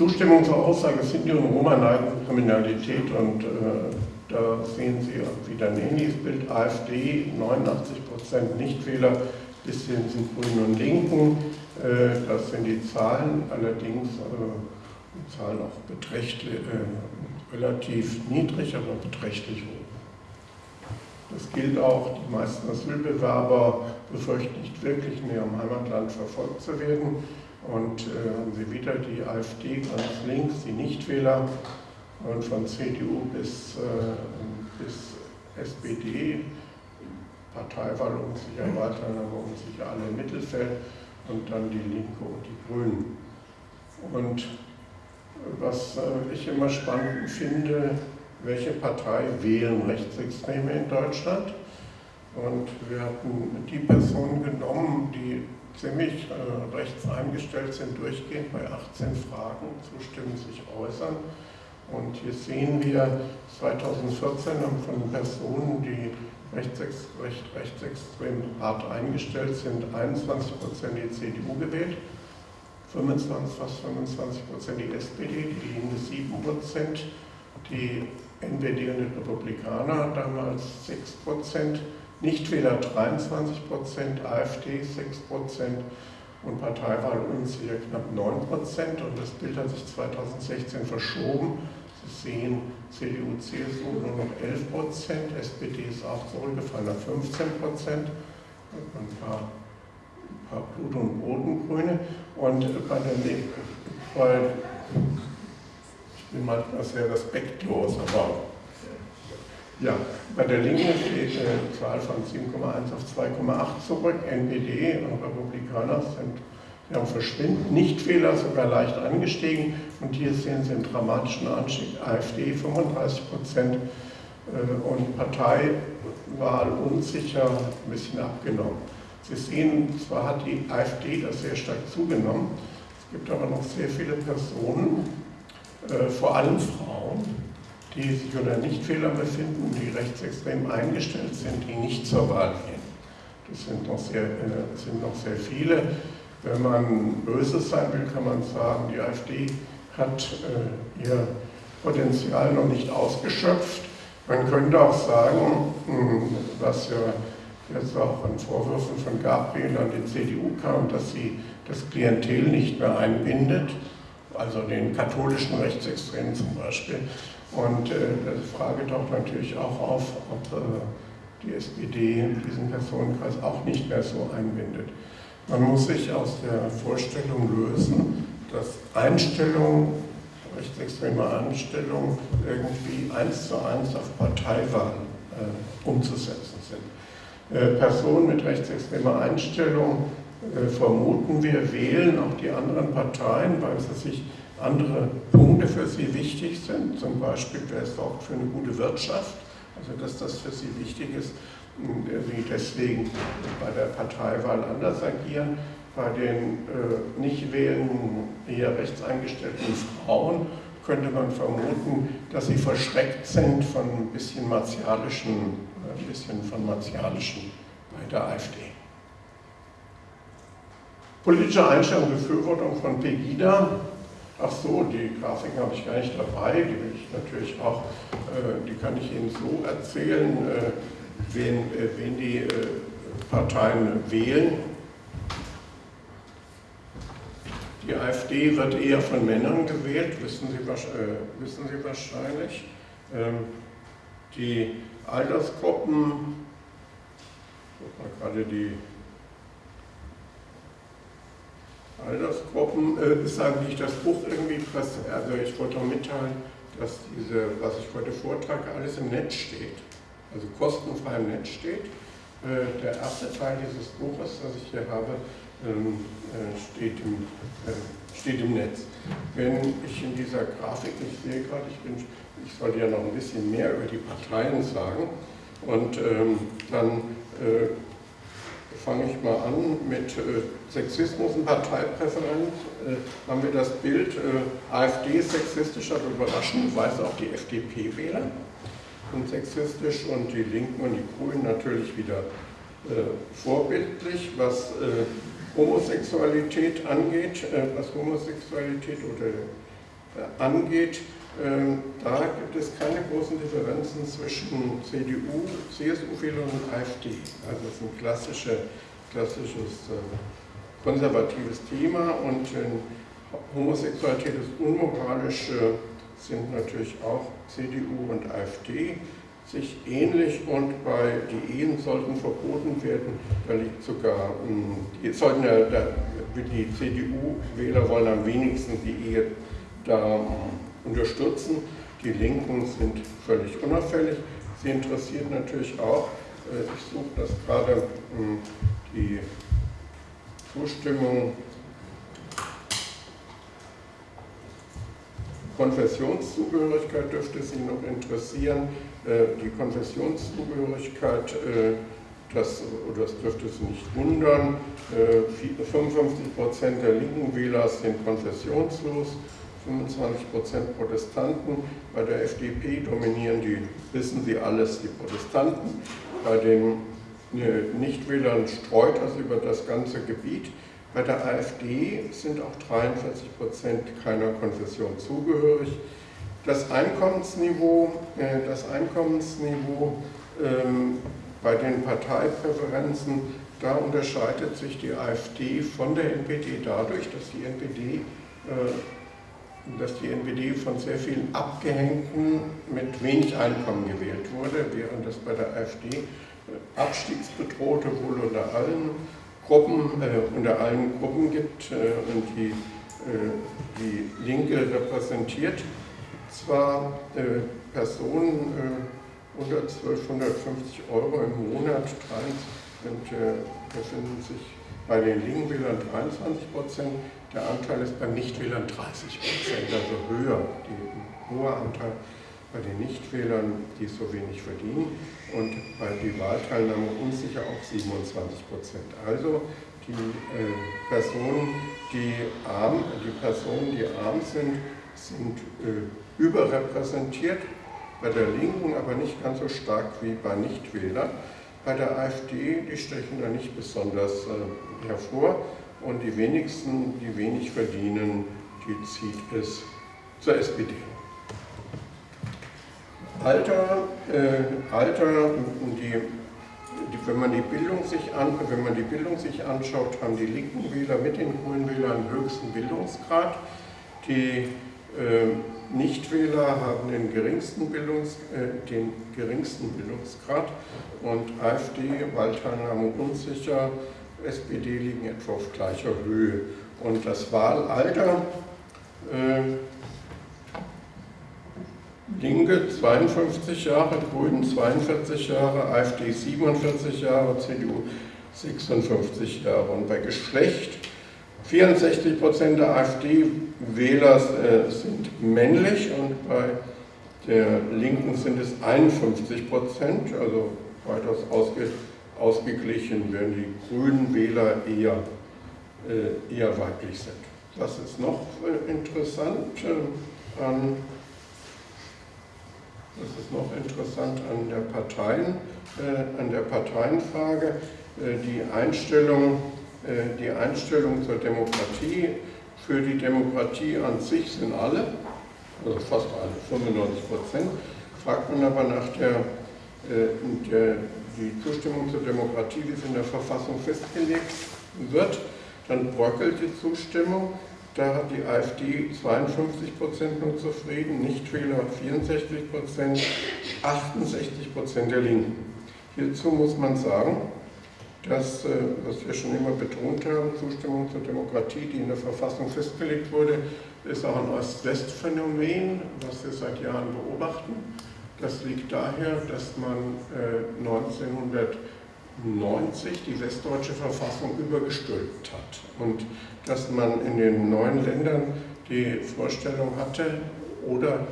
Zustimmung zur Aussage Sinti und Roma neigen Kriminalität und äh, da sehen Sie wieder ähnliches Bild. AfD 89% Nichtwähler, bis hin zu Grünen und Linken. Äh, das sind die Zahlen, allerdings äh, Zahlen auch beträchtlich, äh, relativ niedrig, aber beträchtlich hoch. Das gilt auch, die meisten Asylbewerber befürchten nicht wirklich in ihrem Heimatland verfolgt zu werden. Und äh, haben Sie wieder die AfD ganz links, die Nichtwähler und von CDU bis, äh, bis SPD, Parteiwahl unsicher, Wahlteilnahme unsicher, alle im Mittelfeld und dann die Linke und die Grünen. Und was äh, ich immer spannend finde, welche Partei wählen Rechtsextreme in Deutschland. Und wir hatten die Personen genommen, die ziemlich äh, rechts eingestellt sind, durchgehend bei 18 Fragen zustimmen, sich äußern. Und hier sehen wir 2014 haben von Personen, die rechtsex recht, rechtsextrem hart eingestellt sind, 21 Prozent die CDU gewählt, 25, fast 25 Prozent die SPD, die Linke 7 Prozent, die NPD und die Republikaner damals 6 Prozent, Nichtwähler 23 Prozent, AfD 6 Prozent und Parteiwahl unsicher knapp 9 Prozent. Und das Bild hat sich 2016 verschoben. Sie sehen CDU, CSU nur noch 11 Prozent, SPD ist auch zurückgefallen auf 15 Prozent, ein paar, ein paar Blut- und Bodengrüne. Und bei der, bei, ich bin manchmal sehr respektlos, aber ja, bei der Linken steht eine Zahl von 7,1 auf 2,8 zurück. NPD und Republikaner sind ja, verschwindend, Nichtfehler sogar leicht angestiegen. Und hier sehen Sie einen dramatischen Anstieg. AfD 35 Prozent äh, und Parteiwahl unsicher ein bisschen abgenommen. Sie sehen, zwar hat die AfD das sehr stark zugenommen, es gibt aber noch sehr viele Personen, äh, vor allem Frauen, die sich unter Nichtfehlern befinden, die rechtsextrem eingestellt sind, die nicht zur Wahl gehen. Das sind noch sehr, äh, sind noch sehr viele. Wenn man böse sein will, kann man sagen, die AfD hat äh, ihr Potenzial noch nicht ausgeschöpft. Man könnte auch sagen, hm, was ja jetzt auch an Vorwürfen von Gabriel an die CDU kam, dass sie das Klientel nicht mehr einbindet, also den katholischen Rechtsextremen zum Beispiel. Und äh, die Frage taucht natürlich auch auf, ob äh, die SPD diesen Personenkreis auch nicht mehr so einbindet. Man muss sich aus der Vorstellung lösen, dass Einstellungen, rechtsextreme Einstellungen irgendwie eins zu eins auf Parteiwahlen äh, umzusetzen sind. Äh, Personen mit rechtsextremer Einstellung äh, vermuten wir, wählen auch die anderen Parteien, weil sie sich andere Punkte für sie wichtig sind, zum Beispiel, wer sorgt für eine gute Wirtschaft, also dass das für sie wichtig ist, sie deswegen bei der Parteiwahl anders agieren. Bei den äh, nicht wählenden, eher rechts eingestellten Frauen könnte man vermuten, dass sie verschreckt sind von ein bisschen martialischen, ein bisschen von martialischen bei der AfD. Politische Einstellung Befürwortung von Pegida Ach so, die Grafiken habe ich gar nicht dabei, die will ich natürlich auch, äh, die kann ich Ihnen so erzählen, äh, wen, äh, wen die Parteien wählen. Die AfD wird eher von Männern gewählt, wissen Sie, wissen Sie wahrscheinlich. Ähm, die Altersgruppen, guck mal gerade die Altersgruppen äh, ist eigentlich das Buch irgendwie, also ich wollte auch mitteilen, dass diese, was ich heute vortrage, alles im Netz steht, also kostenfrei im Netz steht. Äh, der erste Teil dieses Buches, das ich hier habe, ähm, äh, steht, im, äh, steht im Netz. Wenn ich in dieser Grafik, ich sehe gerade, ich, bin, ich sollte ja noch ein bisschen mehr über die Parteien sagen, und ähm, dann äh, fange ich mal an mit äh, Sexismus und Parteipräferenz. Äh, haben wir das Bild äh, AfD sexistisch, aber überraschenderweise auch die FDP-Wähler sind sexistisch und die Linken und die Grünen natürlich wieder äh, vorbildlich, was äh, Homosexualität angeht, äh, was Homosexualität oder angeht. Ähm, da gibt es keine großen Differenzen zwischen CDU, CSU-Wählern und AfD. Also es ist ein klassische, klassisches äh, konservatives Thema und Homosexualität ist unmoralisch, sind natürlich auch CDU und AfD sich ähnlich und bei die Ehen sollten verboten werden, da liegt sogar, hm, die, sollten ja, die CDU-Wähler wollen am wenigsten die Ehe da hm, unterstützen. Die Linken sind völlig unauffällig. Sie interessiert natürlich auch, äh, ich suche das gerade, hm, die Zustimmung Konfessionszugehörigkeit dürfte Sie noch interessieren. Äh, die Konfessionszugehörigkeit, äh, das, das dürfte Sie nicht wundern. 55 Prozent der linken Wähler sind konfessionslos. 25 Prozent Protestanten. Bei der FDP dominieren die, wissen Sie alles, die Protestanten. Bei den äh, Nichtwählern streut das über das ganze Gebiet. Bei der AfD sind auch 43 Prozent keiner Konfession zugehörig. Das Einkommensniveau, äh, das Einkommensniveau ähm, bei den Parteipräferenzen, da unterscheidet sich die AfD von der NPD dadurch, dass die NPD dass die NPD von sehr vielen Abgehängten mit wenig Einkommen gewählt wurde, während es bei der AfD Abstiegsbedrohte wohl unter allen Gruppen, äh, unter allen Gruppen gibt äh, und die, äh, die Linke repräsentiert zwar äh, Personen äh, unter 1250 Euro im Monat und äh, befinden sich bei den Linkenwählern 23 Prozent, der Anteil ist beim Nichtwählern 30 Prozent, also höher, die hoher Anteil bei den Nichtwählern, die so wenig verdienen und bei der Wahlteilnahme unsicher auch 27 Prozent. Also die äh, Personen, die arm, die Personen, die arm sind, sind äh, überrepräsentiert, bei der Linken aber nicht ganz so stark wie bei Nichtwählern. Bei der AfD, die stechen da nicht besonders äh, hervor und die wenigsten, die wenig verdienen, die zieht es zur SPD. Alter, äh, Alter die, die, wenn, man die Bildung sich an, wenn man die Bildung sich anschaut, haben die linken Wähler mit den grünen Wählern höchsten Bildungsgrad. Die äh, Nichtwähler haben den geringsten, Bildungs, äh, den geringsten Bildungsgrad und AfD, Wahlteilnahme unsicher, SPD liegen etwa auf gleicher Höhe. Und das Wahlalter, äh, Linke 52 Jahre, Grünen 42 Jahre, AfD 47 Jahre, CDU 56 Jahre. Und bei Geschlecht 64 Prozent der AfD-Wähler äh, sind männlich und bei der Linken sind es 51 Prozent, also weitaus ausge ausgeglichen, während die grünen Wähler eher, äh, eher weiblich sind. Was ist noch äh, interessant äh, an das ist noch interessant an der, Parteien, äh, an der Parteienfrage. Äh, die, Einstellung, äh, die Einstellung zur Demokratie, für die Demokratie an sich sind alle, also fast alle, 95 Prozent. Fragt man aber nach der, der die Zustimmung zur Demokratie, wie sie in der Verfassung festgelegt wird, dann bröckelt die Zustimmung. Da hat die AfD 52 Prozent nur zufrieden, Nichtwähler 64 Prozent, 68 Prozent der Linken. Hierzu muss man sagen, dass, äh, was wir schon immer betont haben, Zustimmung zur Demokratie, die in der Verfassung festgelegt wurde, ist auch ein Ost-West-Phänomen, was wir seit Jahren beobachten. Das liegt daher, dass man 1990 äh, die westdeutsche Verfassung übergestülpt hat und dass man in den neuen Ländern die Vorstellung hatte oder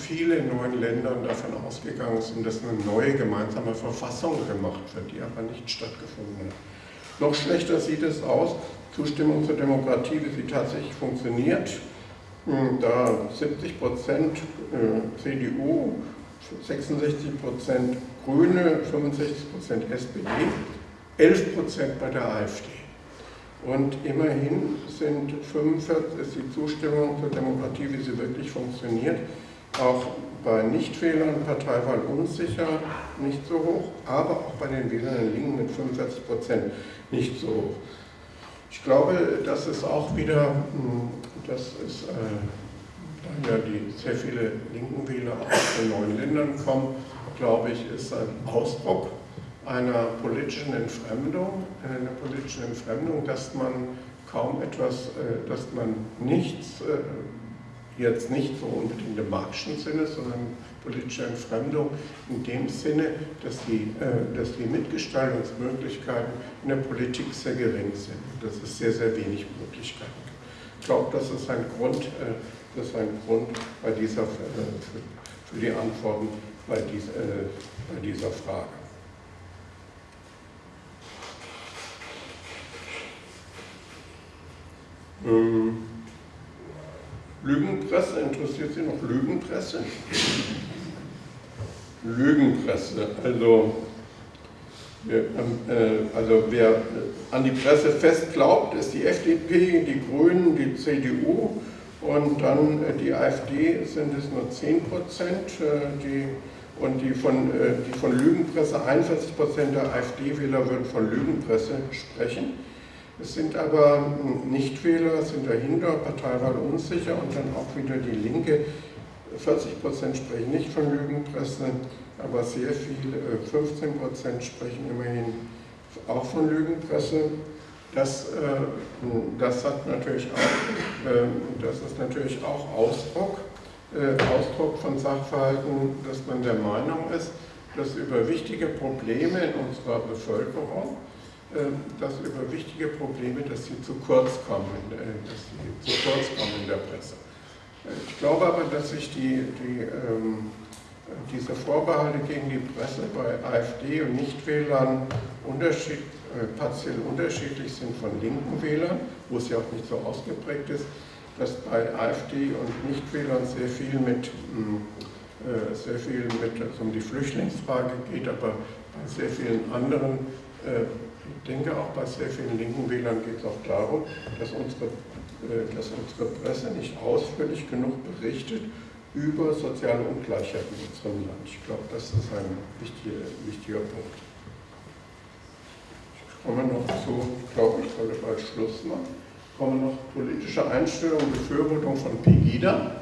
viele neuen Ländern davon ausgegangen sind, dass eine neue gemeinsame Verfassung gemacht wird, die aber nicht stattgefunden hat. Noch schlechter sieht es aus, Zustimmung zur Demokratie, wie sie tatsächlich funktioniert. Hm, da 70 Prozent äh, CDU 66 Prozent Grüne, 65 Prozent SPD, 11 Prozent bei der AfD. Und immerhin sind 45, ist die Zustimmung zur Demokratie, wie sie wirklich funktioniert, auch bei Nichtwählern Parteiwahl unsicher nicht so hoch, aber auch bei den Wählern in Linken mit 45 Prozent nicht so hoch. Ich glaube, das ist auch wieder, hm, das ist äh, da ja die sehr viele linken Wähler aus den neuen Ländern kommen, glaube ich, ist ein Ausdruck einer politischen Entfremdung, einer politischen Entfremdung, dass man kaum etwas, äh, dass man nichts, äh, jetzt nicht so unbedingt im marxischen Sinne, sondern politische Entfremdung in dem Sinne, dass die, äh, dass die Mitgestaltungsmöglichkeiten in der Politik sehr gering sind, dass es sehr, sehr wenig Möglichkeiten gibt. Ich glaube, das ist ein Grund, das ist ein Grund bei dieser, für, die Antworten bei, dies, äh, bei dieser Frage. Ähm, Lügenpresse, interessiert Sie noch Lügenpresse? Lügenpresse, also äh, also wer an die Presse fest glaubt, ist die FDP, die Grünen, die CDU und dann die AfD sind es nur 10 Prozent. Die, und die von, die von Lügenpresse, 41 Prozent der AfD-Wähler würden von Lügenpresse sprechen. Es sind aber Nichtwähler, sind dahinter, Parteiwahl unsicher und dann auch wieder die Linke. 40 Prozent sprechen nicht von Lügenpresse, aber sehr viel, 15 äh, Prozent sprechen immerhin auch von Lügenpresse. Das, äh, das, hat natürlich auch, äh, das ist natürlich auch Ausdruck, Ausdruck von Sachverhalten, dass man der Meinung ist, dass über wichtige Probleme in unserer Bevölkerung ähm, dass über wichtige Probleme, dass sie zu kurz kommen, äh, dass sie zu kurz kommen in der Presse. Äh, ich glaube aber, dass sich die, die, ähm, diese Vorbehalte gegen die Presse bei AfD und Nichtwählern unterschied, äh, partiell unterschiedlich sind von linken Wählern, wo es ja auch nicht so ausgeprägt ist, dass bei AfD und Nichtwählern sehr viel mit hm, äh, sehr viel mit also um die Flüchtlingsfrage geht, aber bei sehr vielen anderen äh, ich denke, auch bei sehr vielen linken Wählern geht es auch darum, dass unsere, äh, dass unsere Presse nicht ausführlich genug berichtet über soziale Ungleichheiten in unserem Land. Ich glaube, das ist ein wichtiger, wichtiger Punkt. Ich komme noch zu, glaube, ich sollte bald Schluss machen, ich komme noch politische Einstellung, Befürwortung von Pegida.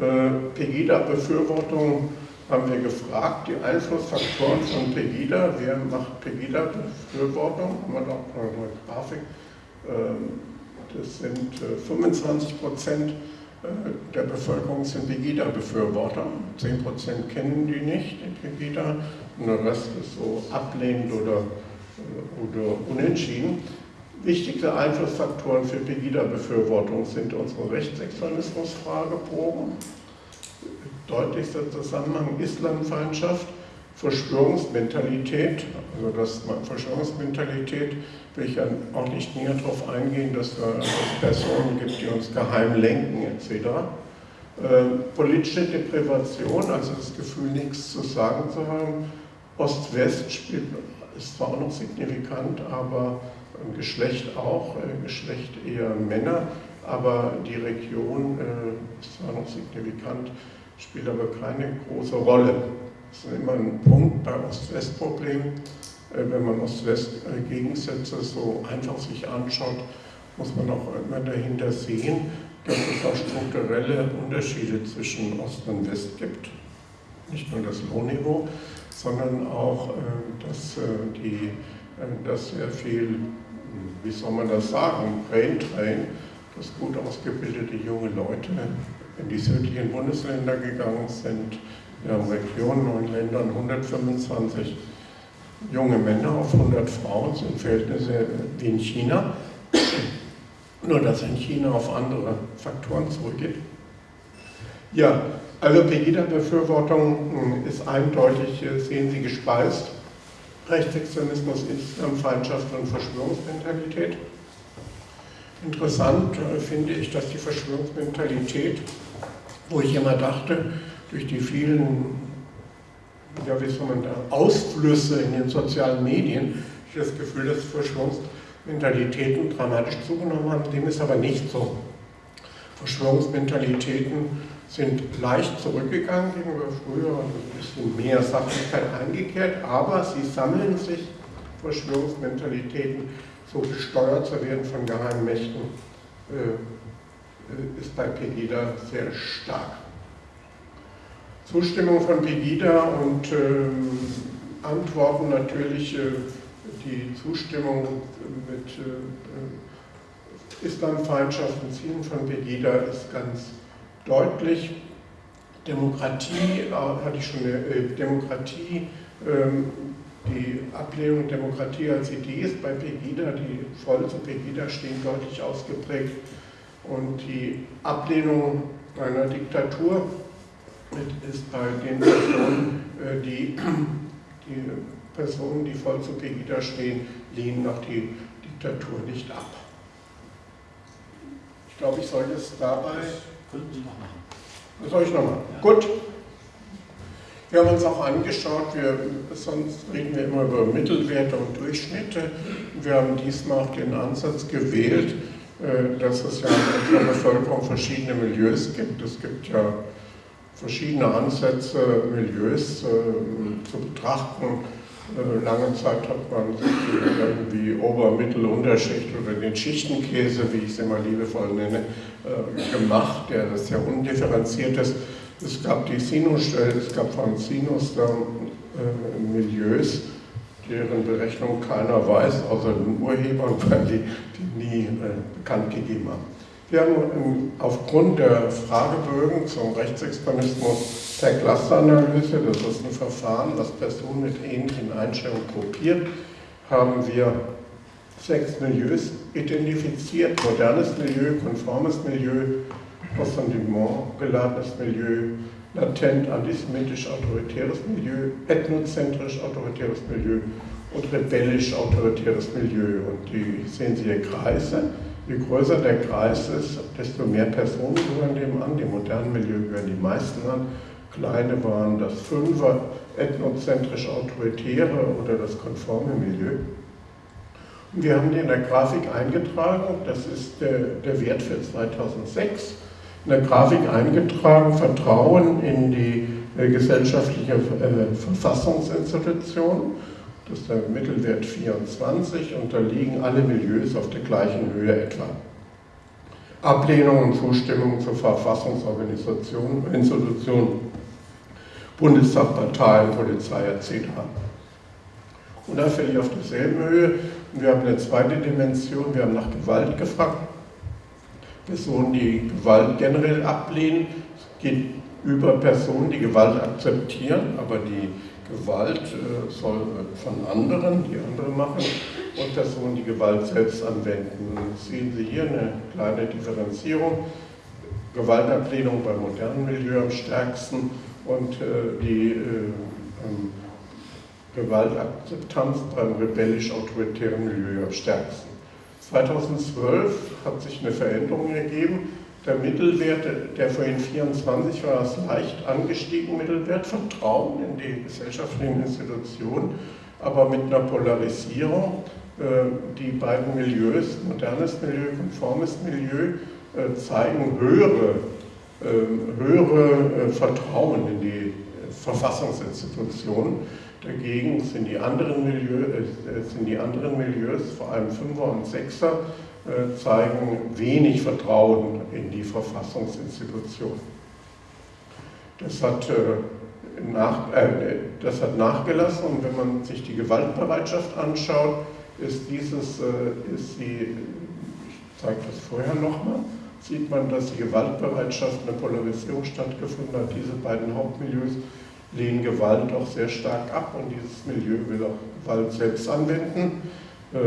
Äh, Pegida-Befürwortung haben wir gefragt, die Einflussfaktoren von Pegida, wer macht Pegida-Befürwortung, haben wir doch eine Grafik, ähm, das sind 25 äh, Prozent äh, der Bevölkerung sind Pegida-Befürworter, 10 Prozent kennen die nicht, die Pegida, und der Rest ist so ablehnend oder, äh, oder unentschieden. Wichtigste Einflussfaktoren für Pegida-Befürwortung sind unsere Rechtsextremismus-Fragebogen, deutlichster Zusammenhang Islamfeindschaft, Verschwörungsmentalität, also das Verschwörungsmentalität will ich ja auch nicht näher darauf eingehen, dass es Personen gibt, die uns geheim lenken etc. Äh, politische Deprivation, also das Gefühl, nichts zu sagen zu haben. Ost-West spielt, ist zwar auch noch signifikant, aber Geschlecht auch, äh, Geschlecht eher Männer, aber die Region äh, ist zwar noch signifikant, spielt aber keine große Rolle. Das ist immer ein Punkt bei Ost-West-Problem. Äh, wenn man Ost-West-Gegensätze so einfach sich anschaut, muss man auch immer dahinter sehen, dass es auch strukturelle Unterschiede zwischen Ost und West gibt. Nicht nur das Lohnniveau, sondern auch, äh, dass, äh, die, dass sehr viel, wie soll man das sagen, Brain Train, dass gut ausgebildete junge Leute in die südlichen Bundesländer gegangen sind. Wir haben Regionen, neun Ländern, 125 junge Männer auf 100 Frauen, sind Verhältnisse wie in China. Nur dass in China auf andere Faktoren zurückgeht. Ja, also Pegida-Befürwortung ist eindeutig, sehen Sie, gespeist. Rechtsextremismus, Islamfeindschaft und Verschwörungsmentalität. Interessant äh, finde ich, dass die Verschwörungsmentalität, wo ich immer dachte, durch die vielen ja, wie soll man da, Ausflüsse in den sozialen Medien, ich das Gefühl, dass Verschwörungsmentalitäten dramatisch zugenommen haben. Dem ist aber nicht so. Verschwörungsmentalitäten sind leicht zurückgegangen gegenüber früher und ein bisschen mehr Sachlichkeit eingekehrt, aber sie sammeln sich, Verschwörungsmentalitäten, so gesteuert zu werden von geheimen Mächten, äh, äh, ist bei Pegida sehr stark. Zustimmung von Pegida und ähm, Antworten natürlich, äh, die Zustimmung mit Islamfeindschaft und Zielen von Pegida ist ganz deutlich. Demokratie, hatte ich schon, Demokratie ähm, die Ablehnung Demokratie als Idee ist bei Pegida, die voll zu Pegida stehen, deutlich ausgeprägt. Und die Ablehnung einer Diktatur ist bei den Personen, äh, die, die Personen, die voll zu Pegida stehen, lehnen auch die Diktatur nicht ab. Ich glaube, ich sollte es dabei. Könnten Sie noch machen. Das soll ich noch machen. Ja. Gut. Wir haben uns auch angeschaut, wir, sonst reden wir immer über Mittelwerte und Durchschnitte. Wir haben diesmal auch den Ansatz gewählt, äh, dass es ja in der Bevölkerung verschiedene Milieus gibt. Es gibt ja verschiedene Ansätze, Milieus äh, zu betrachten. Äh, lange Zeit hat man irgendwie Ober-, Mittel-, Unterschicht oder den Schichtenkäse, wie ich es immer liebevoll nenne, gemacht, der das sehr undifferenziert ist. Es gab die Sinus, es gab von Sinus äh, Milieus, deren Berechnung keiner weiß, außer den Urhebern, weil die die nie äh, bekannt gegeben haben. Wir haben aufgrund der Fragebögen zum Rechtsextremismus der Clusteranalyse, das ist ein Verfahren, das Personen mit ähnlichen Einstellungen gruppiert, haben wir sechs Milieus identifiziert, modernes Milieu, konformes Milieu, Ressentiment geladenes Milieu, latent antisemitisch-autoritäres Milieu, ethnozentrisch autoritäres Milieu und rebellisch autoritäres Milieu. Und die sehen Sie hier Kreise. Je größer der Kreis ist, desto mehr Personen gehören dem an. Dem modernen Milieu gehören die meisten an. Kleine waren das Fünfer, ethnozentrisch autoritäre oder das konforme Milieu. Und wir haben die in der Grafik eingetragen. Das ist der, der Wert für 2006 in der Grafik eingetragen, Vertrauen in die äh, gesellschaftliche äh, Verfassungsinstitution. Das ist der Mittelwert 24 und da liegen alle Milieus auf der gleichen Höhe etwa. Ablehnung und Zustimmung zur Verfassungsorganisation, Institution, Bundestag, Parteien, Polizei etc. Und da fällt ich auf derselben Höhe. Wir haben eine zweite Dimension, wir haben nach Gewalt gefragt. Personen, die Gewalt generell ablehnen. Geht über Personen, die Gewalt akzeptieren, aber die Gewalt äh, soll von anderen, die andere machen, und Personen, die Gewalt selbst anwenden. Sehen Sie hier eine kleine Differenzierung. Gewaltablehnung beim modernen Milieu am stärksten und äh, die äh, ähm, Gewaltakzeptanz beim rebellisch-autoritären Milieu am stärksten. 2012 hat sich eine Veränderung ergeben. Der Mittelwert, der vorhin 24 war, ist leicht angestiegen, Mittelwert, Vertrauen in die gesellschaftlichen Institutionen, aber mit einer Polarisierung. Äh, die beiden Milieus, modernes Milieu, konformes Milieu, zeigen höhere, höhere äh, Vertrauen in die Verfassungsinstitutionen Dagegen sind die anderen, Milieu, äh, sind die anderen Milieus, vor allem Fünfer und Sechser, äh, zeigen wenig Vertrauen in die Verfassungsinstitution. Das hat, äh, nach, äh, das hat nachgelassen und wenn man sich die Gewaltbereitschaft anschaut, ist dieses, äh, ist die, ich zeige das vorher nochmal, sieht man, dass die Gewaltbereitschaft eine Polarisierung stattgefunden hat. Diese beiden Hauptmilieus lehnen Gewalt auch sehr stark ab und dieses Milieu will auch Gewalt selbst anwenden. Äh,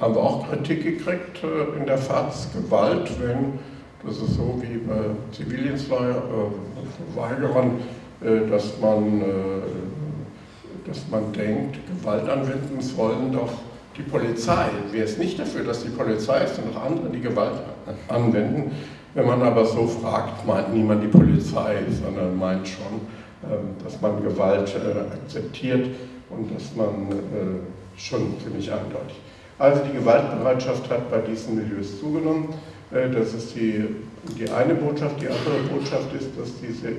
haben wir auch Kritik gekriegt äh, in der FAZ, Gewalt, wenn, das ist so wie bei Zivildienstverweigerern, äh, dass, man, äh, dass man denkt, Gewalt anwenden sollen doch die Polizei. Wer ist nicht dafür, dass die Polizei ist, sind auch andere, die Gewalt anwenden. Wenn man aber so fragt, meint niemand die Polizei, sondern meint schon, ähm, dass man Gewalt äh, akzeptiert und dass man äh, schon ziemlich eindeutig. Also die Gewaltbereitschaft hat bei diesen Milieus zugenommen. Äh, das ist die, die eine Botschaft. Die andere Botschaft ist, dass diese,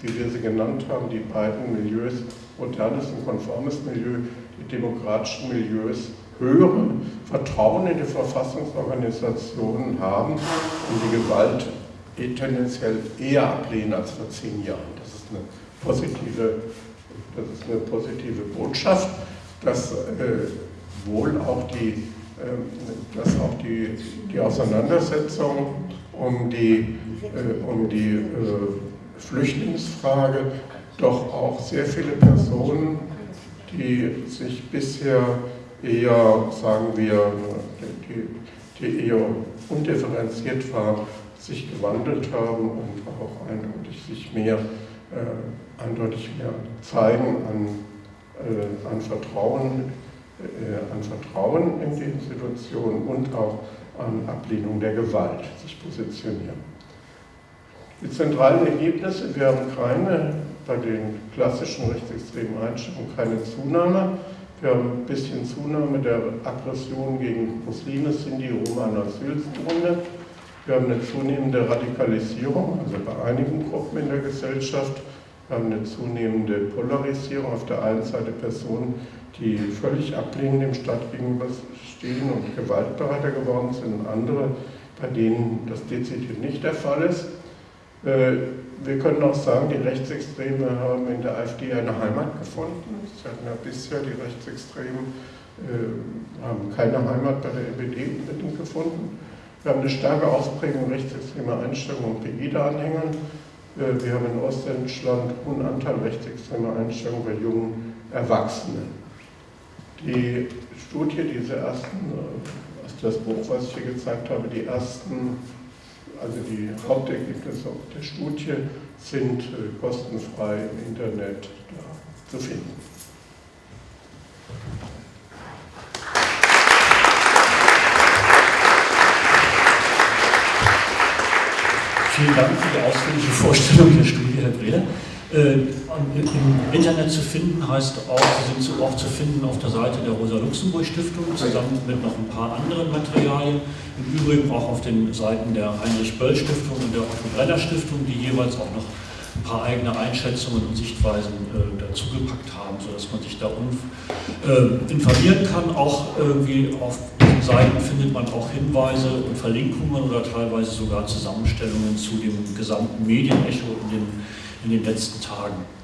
wie wir sie genannt haben, die beiden Milieus, modernes und konformes Milieu, die demokratischen Milieus, höhere Vertrauen in die Verfassungsorganisationen haben und die Gewalt tendenziell eher ablehnen als vor zehn Jahren. Das ist eine positive, das ist eine positive Botschaft, dass äh, wohl auch die, äh, dass auch die, die Auseinandersetzung um die, äh, um die äh, Flüchtlingsfrage doch auch sehr viele Personen, die sich bisher eher, sagen wir, die, die eher undifferenziert waren, sich gewandelt haben und auch eindeutig sich mehr äh, eindeutig mehr zeigen an, äh, an, Vertrauen, äh, an Vertrauen in die Institution und auch an Ablehnung der Gewalt sich positionieren. Die zentralen Ergebnisse, wir haben keine bei den klassischen rechtsextremen Einstellungen keine Zunahme. Wir haben ein bisschen Zunahme der Aggression gegen Muslime, Sinti, Roma und Asylsuchende. Wir haben eine zunehmende Radikalisierung, also bei einigen Gruppen in der Gesellschaft. Wir haben eine zunehmende Polarisierung. Auf der einen Seite Personen, die völlig ablehnend dem Staat gegenüberstehen und gewaltbereiter geworden sind, andere, bei denen das dezidiert nicht der Fall ist. Äh, wir können auch sagen, die Rechtsextreme haben in der AfD eine Heimat gefunden. Sie hatten ja bisher die Rechtsextremen äh, haben keine Heimat bei der NPD gefunden. Wir haben eine starke Ausprägung rechtsextremer Einstellungen und Pegida-Anhängern. Äh, wir haben in Ostdeutschland hohen Anteil rechtsextremer Einstellungen bei jungen Erwachsenen. Die Studie, diese ersten, also das Buch, was ich hier gezeigt habe, die ersten also die Hauptergebnisse der Studie sind äh, kostenfrei im Internet zu finden. Vielen Dank für die ausführliche Vorstellung der Studie, Herr Breder. Äh, Im Internet zu finden heißt auch, sie sind auch zu finden auf der Seite der Rosa-Luxemburg-Stiftung, zusammen mit noch ein paar anderen Materialien. Im Übrigen auch auf den Seiten der Heinrich-Böll-Stiftung und der Otto-Brenner-Stiftung, die jeweils auch noch ein paar eigene Einschätzungen und Sichtweisen äh, dazugepackt haben, sodass man sich da äh, informieren kann. Auch irgendwie auf diesen Seiten findet man auch Hinweise und Verlinkungen oder teilweise sogar Zusammenstellungen zu dem gesamten Medienecho in den in den letzten Tagen.